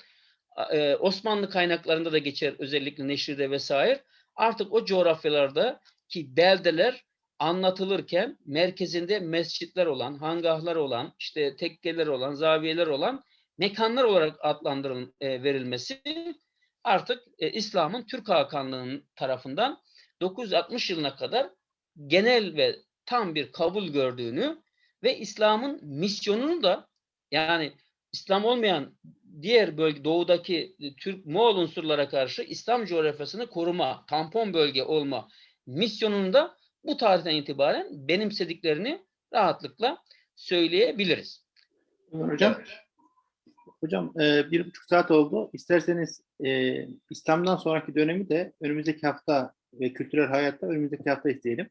e, Osmanlı kaynaklarında da geçer özellikle Neşri'de vesaire artık o coğrafyalarda ki beldeler anlatılırken merkezinde mescitler olan, hangahlar olan, işte tekkeler olan, zaviyeler olan mekanlar olarak adlandırıl e, verilmesi artık e, İslam'ın Türk Hakanlığı'nın tarafından 960 yılına kadar genel ve tam bir kabul gördüğünü ve İslam'ın misyonunu da yani İslam olmayan diğer bölge doğudaki e, Türk Moğol unsurlara karşı İslam coğrafyasını koruma, tampon bölge olma misyonunu da bu tarihten itibaren benimsediklerini rahatlıkla söyleyebiliriz.
Hocam, hocam e, bir buçuk saat oldu. İsterseniz e, İslam'dan sonraki dönemi de önümüzdeki hafta ve kültürel hayatta önümüzdeki hafta isteyelim.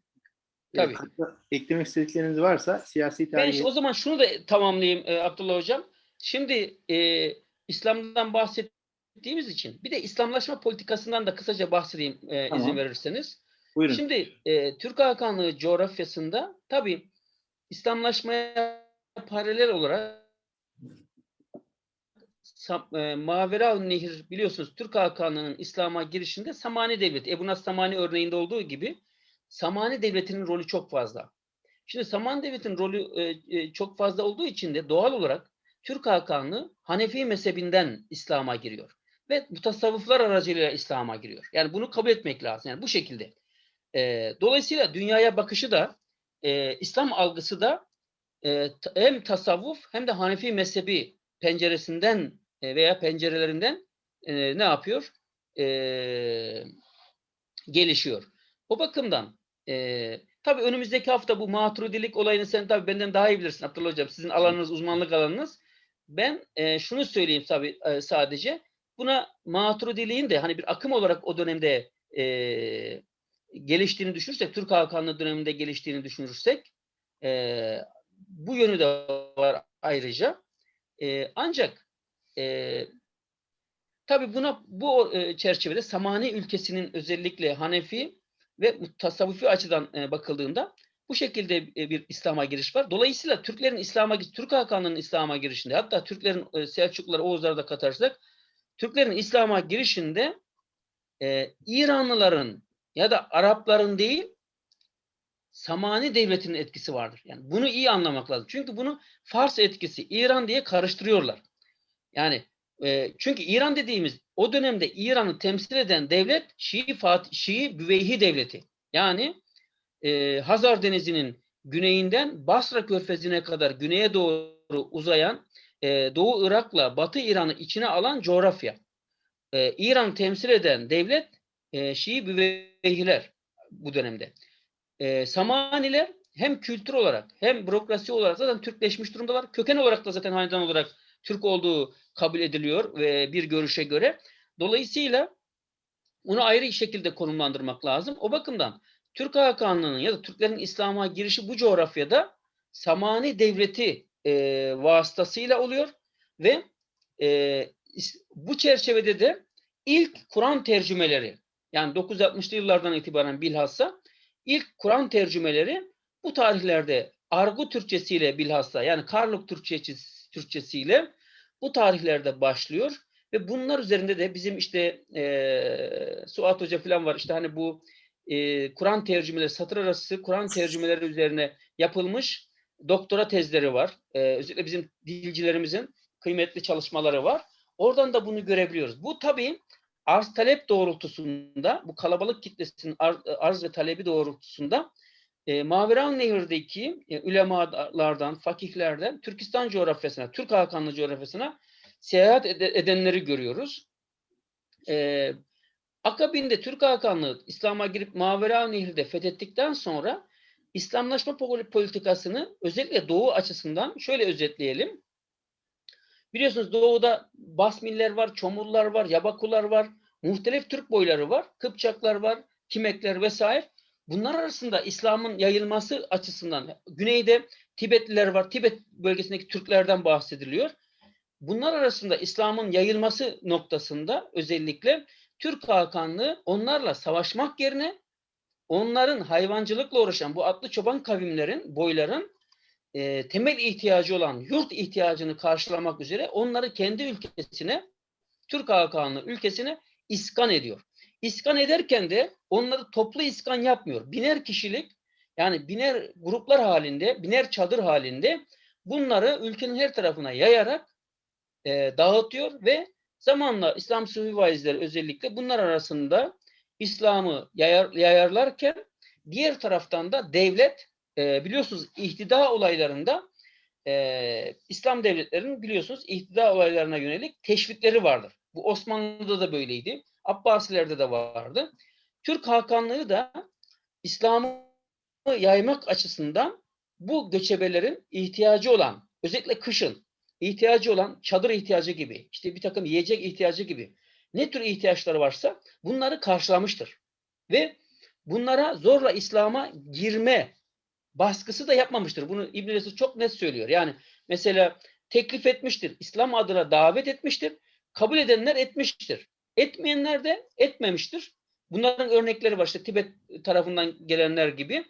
E,
Tabii.
hatta eklemek istedikleriniz varsa siyasi
Ben
tarihi...
işte o zaman şunu da tamamlayayım e, Abdullah Hocam. Şimdi e, İslam'dan bahsettiğimiz için bir de İslamlaşma politikasından da kısaca bahsedeyim e,
Tamam.
izin verirseniz.
Buyurun.
Şimdi e, Türk Hakanlığı coğrafyasında tabii İslamlaşmaya paralel olarak e, Mavera Nehir biliyorsunuz Türk Hakanlığı'nın İslam'a girişinde Samani Devleti, Ebu Nas Samani örneğinde olduğu gibi Samani Devleti'nin rolü çok fazla. Şimdi Samani Devleti'nin rolü e, e, çok fazla olduğu için de doğal olarak Türk Hakanlığı Hanefi mezhebinden İslam'a giriyor. Ve bu tasavvuflar aracılığıyla İslam'a giriyor. Yani bunu kabul etmek lazım. Yani bu şekilde. E, dolayısıyla dünyaya bakışı da e, İslam algısı da e, hem tasavvuf hem de Hanefi mezhebi penceresinden e, veya pencerelerinden e, ne yapıyor? E, gelişiyor. O bakımdan e, Tabii önümüzdeki hafta bu maturidilik olayını sen tabii benden daha iyi bilirsin Abdullah Hocam. Sizin alanınız, uzmanlık alanınız. Ben e, şunu söyleyeyim tabii e, sadece. Buna maturidiliğin de hani bir akım olarak o dönemde e, geliştiğini düşünürsek, Türk Hakanlığı döneminde geliştiğini düşünürsek e, bu yönü de var ayrıca. E, ancak e, tabii buna bu e, çerçevede Samani ülkesinin özellikle Hanefi ve tasavvufi açıdan e, bakıldığında bu şekilde e, bir İslam'a giriş var. Dolayısıyla Türklerin İslam'a Türk Hakanlığı'nın İslam'a girişinde hatta Türklerin e, Selçukluları, Oğuzları da katarsak Türklerin İslam'a girişinde e, İranlıların ya da Arapların değil Samani devletinin etkisi vardır. Yani bunu iyi anlamak lazım. Çünkü bunu Fars etkisi, İran diye karıştırıyorlar. Yani e, çünkü İran dediğimiz o dönemde İran'ı temsil eden devlet Şii, Fatih, Şii Büveyhi devleti. Yani e, Hazar Denizi'nin güneyinden Basra Körfezi'ne kadar güneye doğru uzayan e, Doğu Irak'la Batı İran'ı içine alan coğrafya. E, İran temsil eden devlet e, Şii Büveyhiler bu dönemde. E, Samaniler hem kültür olarak hem bürokrasi olarak zaten Türkleşmiş durumdalar. Köken olarak da zaten hanedan olarak Türk olduğu kabul ediliyor ve bir görüşe göre. Dolayısıyla bunu ayrı şekilde konumlandırmak lazım. O bakımdan Türk Hakanlığı'nın ya da Türklerin İslam'a girişi bu coğrafyada Samani Devleti e, vasıtasıyla oluyor ve e, bu çerçevede de ilk Kur'an tercümeleri yani 960'lı yıllardan itibaren bilhassa ilk Kur'an tercümeleri bu tarihlerde Argu Türkçesiyle bilhassa yani Karluk Türkçesi, Türkçesiyle bu tarihlerde başlıyor ve bunlar üzerinde de bizim işte e, Suat Hoca falan var işte hani bu e, Kur'an tercümeleri satır arası Kur'an tercümeleri üzerine yapılmış doktora tezleri var. E, özellikle bizim dilcilerimizin kıymetli çalışmaları var. Oradan da bunu görebiliyoruz. Bu tabii arz talep doğrultusunda bu kalabalık kitlesinin arz, arz ve talebi doğrultusunda e, Maveran Nehir'deki e, ulemalardan, fakihlerden Türkistan coğrafyasına, Türk Hakanlı coğrafyasına seyahat ed- edenleri görüyoruz. E, akabinde Türk Hakanlığı İslam'a girip Mavera Nehri'de fethettikten sonra İslamlaşma politikasını özellikle Doğu açısından şöyle özetleyelim. Biliyorsunuz Doğu'da Basmiller var, Çomurlar var, Yabakular var, muhtelif Türk boyları var, Kıpçaklar var, Kimekler vesaire. Bunlar arasında İslam'ın yayılması açısından güneyde Tibetliler var, Tibet bölgesindeki Türklerden bahsediliyor. Bunlar arasında İslam'ın yayılması noktasında özellikle Türk Hakanlığı onlarla savaşmak yerine onların hayvancılıkla uğraşan bu atlı çoban kavimlerin, boyların e, temel ihtiyacı olan yurt ihtiyacını karşılamak üzere onları kendi ülkesine, Türk Hakanlığı ülkesine iskan ediyor. İskan ederken de onları toplu iskan yapmıyor. Biner kişilik yani biner gruplar halinde, biner çadır halinde bunları ülkenin her tarafına yayarak e, dağıtıyor ve zamanla İslam Sufi vaizleri özellikle bunlar arasında İslam'ı yayar, yayarlarken diğer taraftan da devlet e, biliyorsunuz ihtida olaylarında e, İslam devletlerinin biliyorsunuz ihtida olaylarına yönelik teşvikleri vardır. Bu Osmanlı'da da böyleydi. Abbasilerde de vardı. Türk Hakanlığı da İslam'ı yaymak açısından bu göçebelerin ihtiyacı olan, özellikle kışın ihtiyacı olan çadır ihtiyacı gibi, işte bir takım yiyecek ihtiyacı gibi ne tür ihtiyaçları varsa bunları karşılamıştır. Ve bunlara zorla İslam'a girme baskısı da yapmamıştır. Bunu İbn Resul çok net söylüyor. Yani mesela teklif etmiştir. İslam adına davet etmiştir. Kabul edenler etmiştir. Etmeyenler de etmemiştir. Bunların örnekleri var. İşte Tibet tarafından gelenler gibi.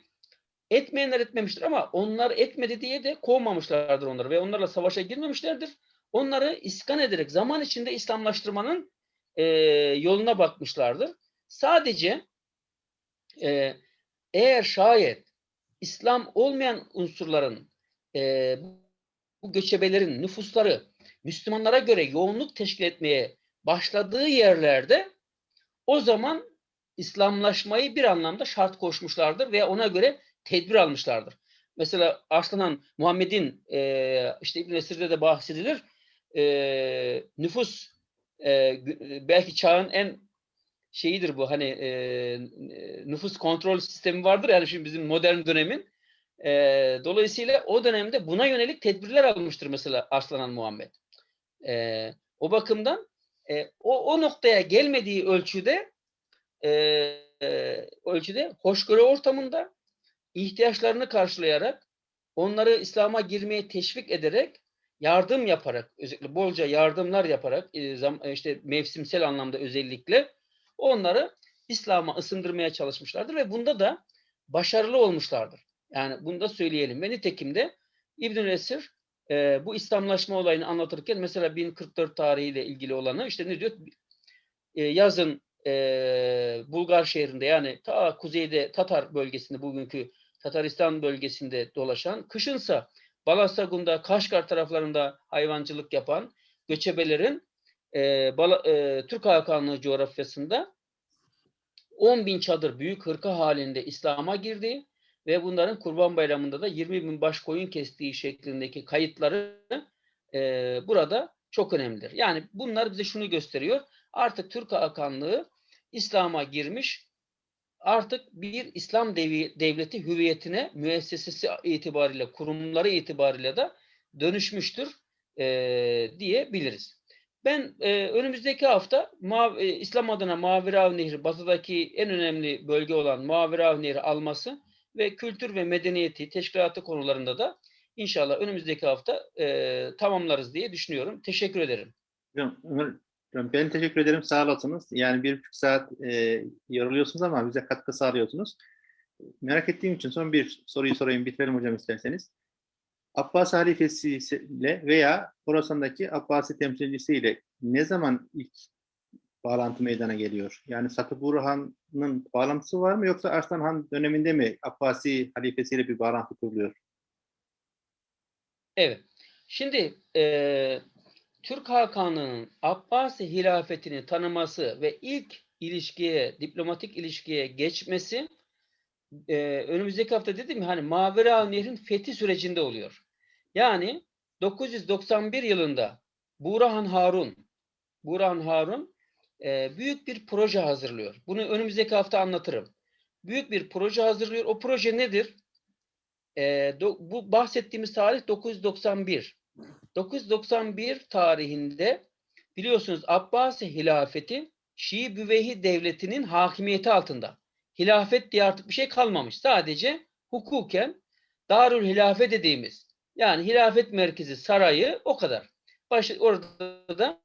Etmeyenler etmemiştir ama onlar etmedi diye de kovmamışlardır onları ve onlarla savaşa girmemişlerdir. Onları iskan ederek zaman içinde İslamlaştırmanın e, yoluna bakmışlardır. Sadece e, eğer şayet İslam olmayan unsurların e, bu göçebelerin nüfusları Müslümanlara göre yoğunluk teşkil etmeye başladığı yerlerde o zaman İslamlaşmayı bir anlamda şart koşmuşlardır ve ona göre tedbir almışlardır. Mesela Arslan Muhammed'in e, işte İbn Esir'de de bahsedilir. E, nüfus e, belki çağın en şeyidir bu hani e, nüfus kontrol sistemi vardır yani şimdi bizim modern dönemin. E, dolayısıyla o dönemde buna yönelik tedbirler almıştır mesela Arslan Muhammed. E, o bakımdan e, o, o noktaya gelmediği ölçüde e, ölçüde hoşgörü ortamında ihtiyaçlarını karşılayarak onları İslam'a girmeye teşvik ederek yardım yaparak özellikle bolca yardımlar yaparak işte mevsimsel anlamda özellikle onları İslam'a ısındırmaya çalışmışlardır ve bunda da başarılı olmuşlardır. Yani bunu da söyleyelim. Ve nitekim de İbn-i Esir e, bu İslamlaşma olayını anlatırken mesela 1044 tarihiyle ilgili olanı işte ne diyor? E, yazın e, Bulgar şehrinde yani ta kuzeyde Tatar bölgesinde bugünkü Tataristan bölgesinde dolaşan, kışınsa Balasagun'da, Kaşgar taraflarında hayvancılık yapan göçebelerin e, Bala, e, Türk Hakanlığı coğrafyasında 10 bin çadır büyük hırka halinde İslam'a girdi ve bunların Kurban Bayramı'nda da 20 bin baş koyun kestiği şeklindeki kayıtları e, burada çok önemlidir. Yani bunlar bize şunu gösteriyor. Artık Türk Hakanlığı İslam'a girmiş, artık bir İslam devi, devleti hüviyetine, müessesesi itibariyle, kurumları itibariyle de dönüşmüştür e, diyebiliriz. Ben e, önümüzdeki hafta Mav, e, İslam adına Mavirav Nehri, batıdaki en önemli bölge olan Mavirav Nehri alması ve kültür ve medeniyeti, teşkilatı konularında da inşallah önümüzdeki hafta e, tamamlarız diye düşünüyorum. Teşekkür ederim.
Ben teşekkür ederim. Sağ olasınız. Yani bir buçuk saat e, yoruluyorsunuz ama bize katkı sağlıyorsunuz. Merak ettiğim için son bir soruyu sorayım. Bitirelim hocam isterseniz. Abbas halifesiyle veya Horasan'daki Abbasi temsilcisiyle ne zaman ilk bağlantı meydana geliyor? Yani Satı Burhan'ın bağlantısı var mı yoksa Arslan Han döneminde mi Abbasi halifesiyle bir bağlantı kuruluyor?
Evet. Şimdi e, Türk Hakanlığı'nın Abbasi hilafetini tanıması ve ilk ilişkiye, diplomatik ilişkiye geçmesi e, önümüzdeki hafta dedim ya hani Mavera Nehri'nin fethi sürecinde oluyor. Yani 991 yılında Burhan Harun Burhan Harun e, büyük bir proje hazırlıyor. Bunu önümüzdeki hafta anlatırım. Büyük bir proje hazırlıyor. O proje nedir? E, do, bu bahsettiğimiz tarih 991. 991 tarihinde biliyorsunuz Abbasi hilafeti Şii Büveyhi devletinin hakimiyeti altında. Hilafet diye artık bir şey kalmamış. Sadece hukuken Darül Hilafe dediğimiz yani hilafet merkezi sarayı o kadar. Baş, orada da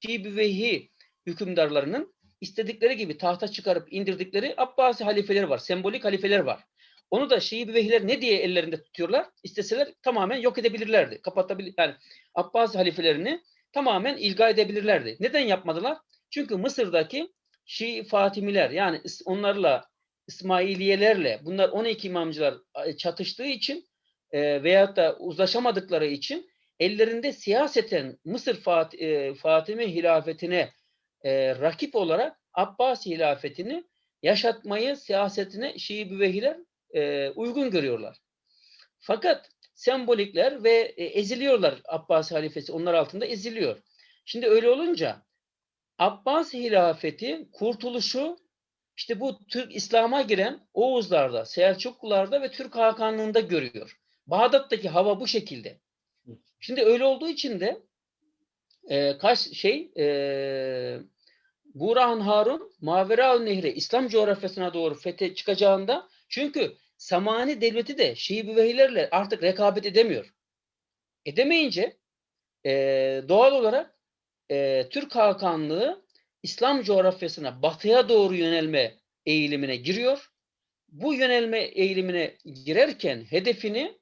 Şii Büveyhi hükümdarlarının istedikleri gibi tahta çıkarıp indirdikleri Abbasi halifeleri var. Sembolik halifeler var. Onu da Şii Büveyhiler ne diye ellerinde tutuyorlar? İsteseler tamamen yok edebilirlerdi. Kapatabilir yani Abbasi halifelerini tamamen ilga edebilirlerdi. Neden yapmadılar? Çünkü Mısır'daki Şii Fatimiler yani onlarla İsmailiyelerle bunlar 12 imamcılar çatıştığı için e, veyahut da uzlaşamadıkları için ellerinde siyaseten Mısır Fat, e, Fatimi hilafetine e, rakip olarak Abbasi hilafetini yaşatmayı siyasetine Şii Büvehiler e, uygun görüyorlar. Fakat sembolikler ve e, eziliyorlar Abbasi halifesi onlar altında eziliyor. Şimdi öyle olunca Abbasi hilafeti kurtuluşu işte bu Türk İslam'a giren Oğuzlarda, Selçuklularda ve Türk Hakanlığında görüyor. Bağdat'taki hava bu şekilde. Şimdi öyle olduğu için de e, kaç şey e, Burhan Harun Mavera Nehri İslam coğrafyasına doğru fethe çıkacağında çünkü Samani devleti de Şii Büveyhilerle artık rekabet edemiyor. Edemeyince e, doğal olarak e, Türk Hakanlığı İslam coğrafyasına batıya doğru yönelme eğilimine giriyor. Bu yönelme eğilimine girerken hedefini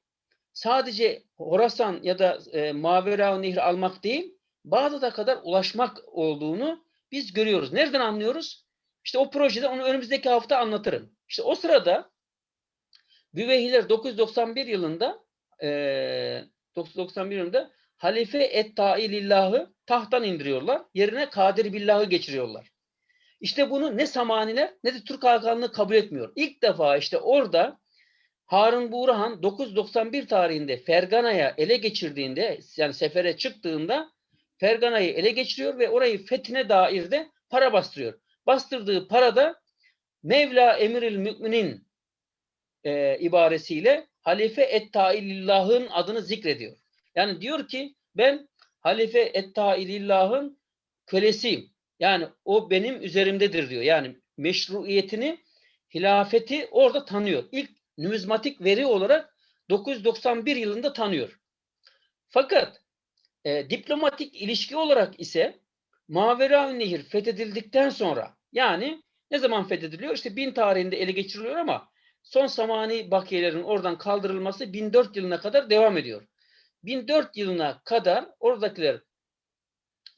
sadece Horasan ya da e, Mavera Nehri almak değil, Bağdat'a kadar ulaşmak olduğunu biz görüyoruz. Nereden anlıyoruz? İşte o projede onu önümüzdeki hafta anlatırım. İşte o sırada Büveyhiler 991 yılında e, 991 yılında Halife et-Ta'i tahttan indiriyorlar. Yerine Kadir billahı geçiriyorlar. İşte bunu ne Samaniler ne de Türk Hakanlığı kabul etmiyor. İlk defa işte orada Harun Buğrahan 991 tarihinde Fergana'ya ele geçirdiğinde yani sefere çıktığında Fergana'yı ele geçiriyor ve orayı fethine dair de para bastırıyor. Bastırdığı parada Mevla Emiril Müminin e, ibaresiyle Halife Ettailillah'ın adını zikrediyor. Yani diyor ki ben Halife Ettailillah'ın kölesiyim. Yani o benim üzerimdedir diyor. Yani meşruiyetini, hilafeti orada tanıyor. İlk numizmatik veri olarak 991 yılında tanıyor. Fakat e, diplomatik ilişki olarak ise Mavera Nehir fethedildikten sonra yani ne zaman fethediliyor? İşte bin tarihinde ele geçiriliyor ama son zamani bakiyelerin oradan kaldırılması 1004 yılına kadar devam ediyor. 1004 yılına kadar oradakiler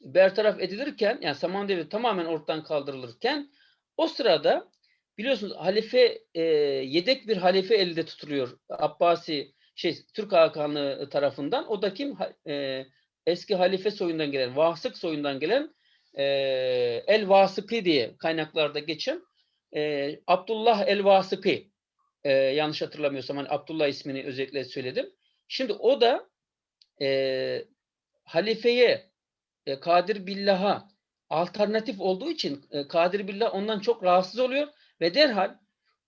bertaraf edilirken yani Saman Devleti tamamen ortadan kaldırılırken o sırada biliyorsunuz halife e, yedek bir halife elde tutuluyor Abbasi şey Türk Hakanlığı tarafından. O da kim? E, eski halife soyundan gelen, Vasık soyundan gelen e, El Vasıkı diye kaynaklarda geçen e, Abdullah El Vasıkı e, yanlış hatırlamıyorsam hani Abdullah ismini özellikle söyledim. Şimdi o da e, halifeye e, Kadir Billah'a alternatif olduğu için e, Kadir Billah ondan çok rahatsız oluyor ve derhal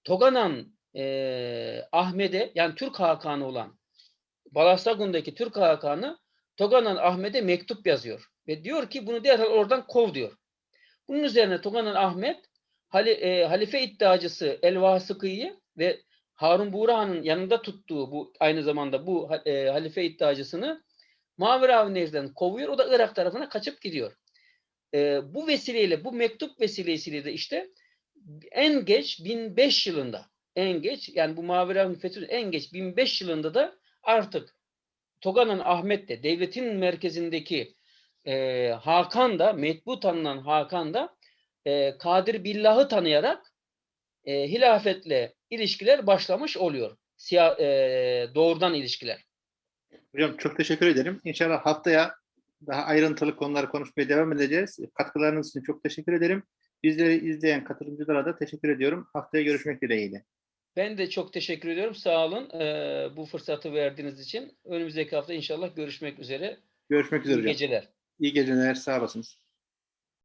Toganan e, Ahmet'e yani Türk Hakanı olan Balasagun'daki Türk Hakanı Toganan Ahmet'e mektup yazıyor ve diyor ki bunu derhal oradan kov diyor. Bunun üzerine Toganan Ahmet hali, halife iddiacısı El Vasıkı'yı ve Harun Buğra'nın yanında tuttuğu bu aynı zamanda bu e, halife iddiacısını Maveravi Nehri'den kovuyor. O da Irak tarafına kaçıp gidiyor. E, bu vesileyle, bu mektup vesilesiyle de işte en geç 1005 yılında en geç yani bu Maveravi Fethü'nün en geç 1005 yılında da artık Toganan Ahmet de devletin merkezindeki e, Hakan da metbu tanınan Hakan da e, Kadir Billah'ı tanıyarak e, hilafetle ilişkiler başlamış oluyor. Siya, e, doğrudan ilişkiler.
Hocam çok teşekkür ederim. İnşallah haftaya daha ayrıntılı konuları konuşmaya devam edeceğiz. Katkılarınız için çok teşekkür ederim. Bizleri izleyen katılımcılara da teşekkür ediyorum. Haftaya görüşmek dileğiyle.
Ben de çok teşekkür ediyorum. Sağ olun e, bu fırsatı verdiğiniz için. Önümüzdeki hafta inşallah görüşmek üzere.
Görüşmek üzere
İyi
hocam.
geceler.
İyi geceler. Sağ olasınız.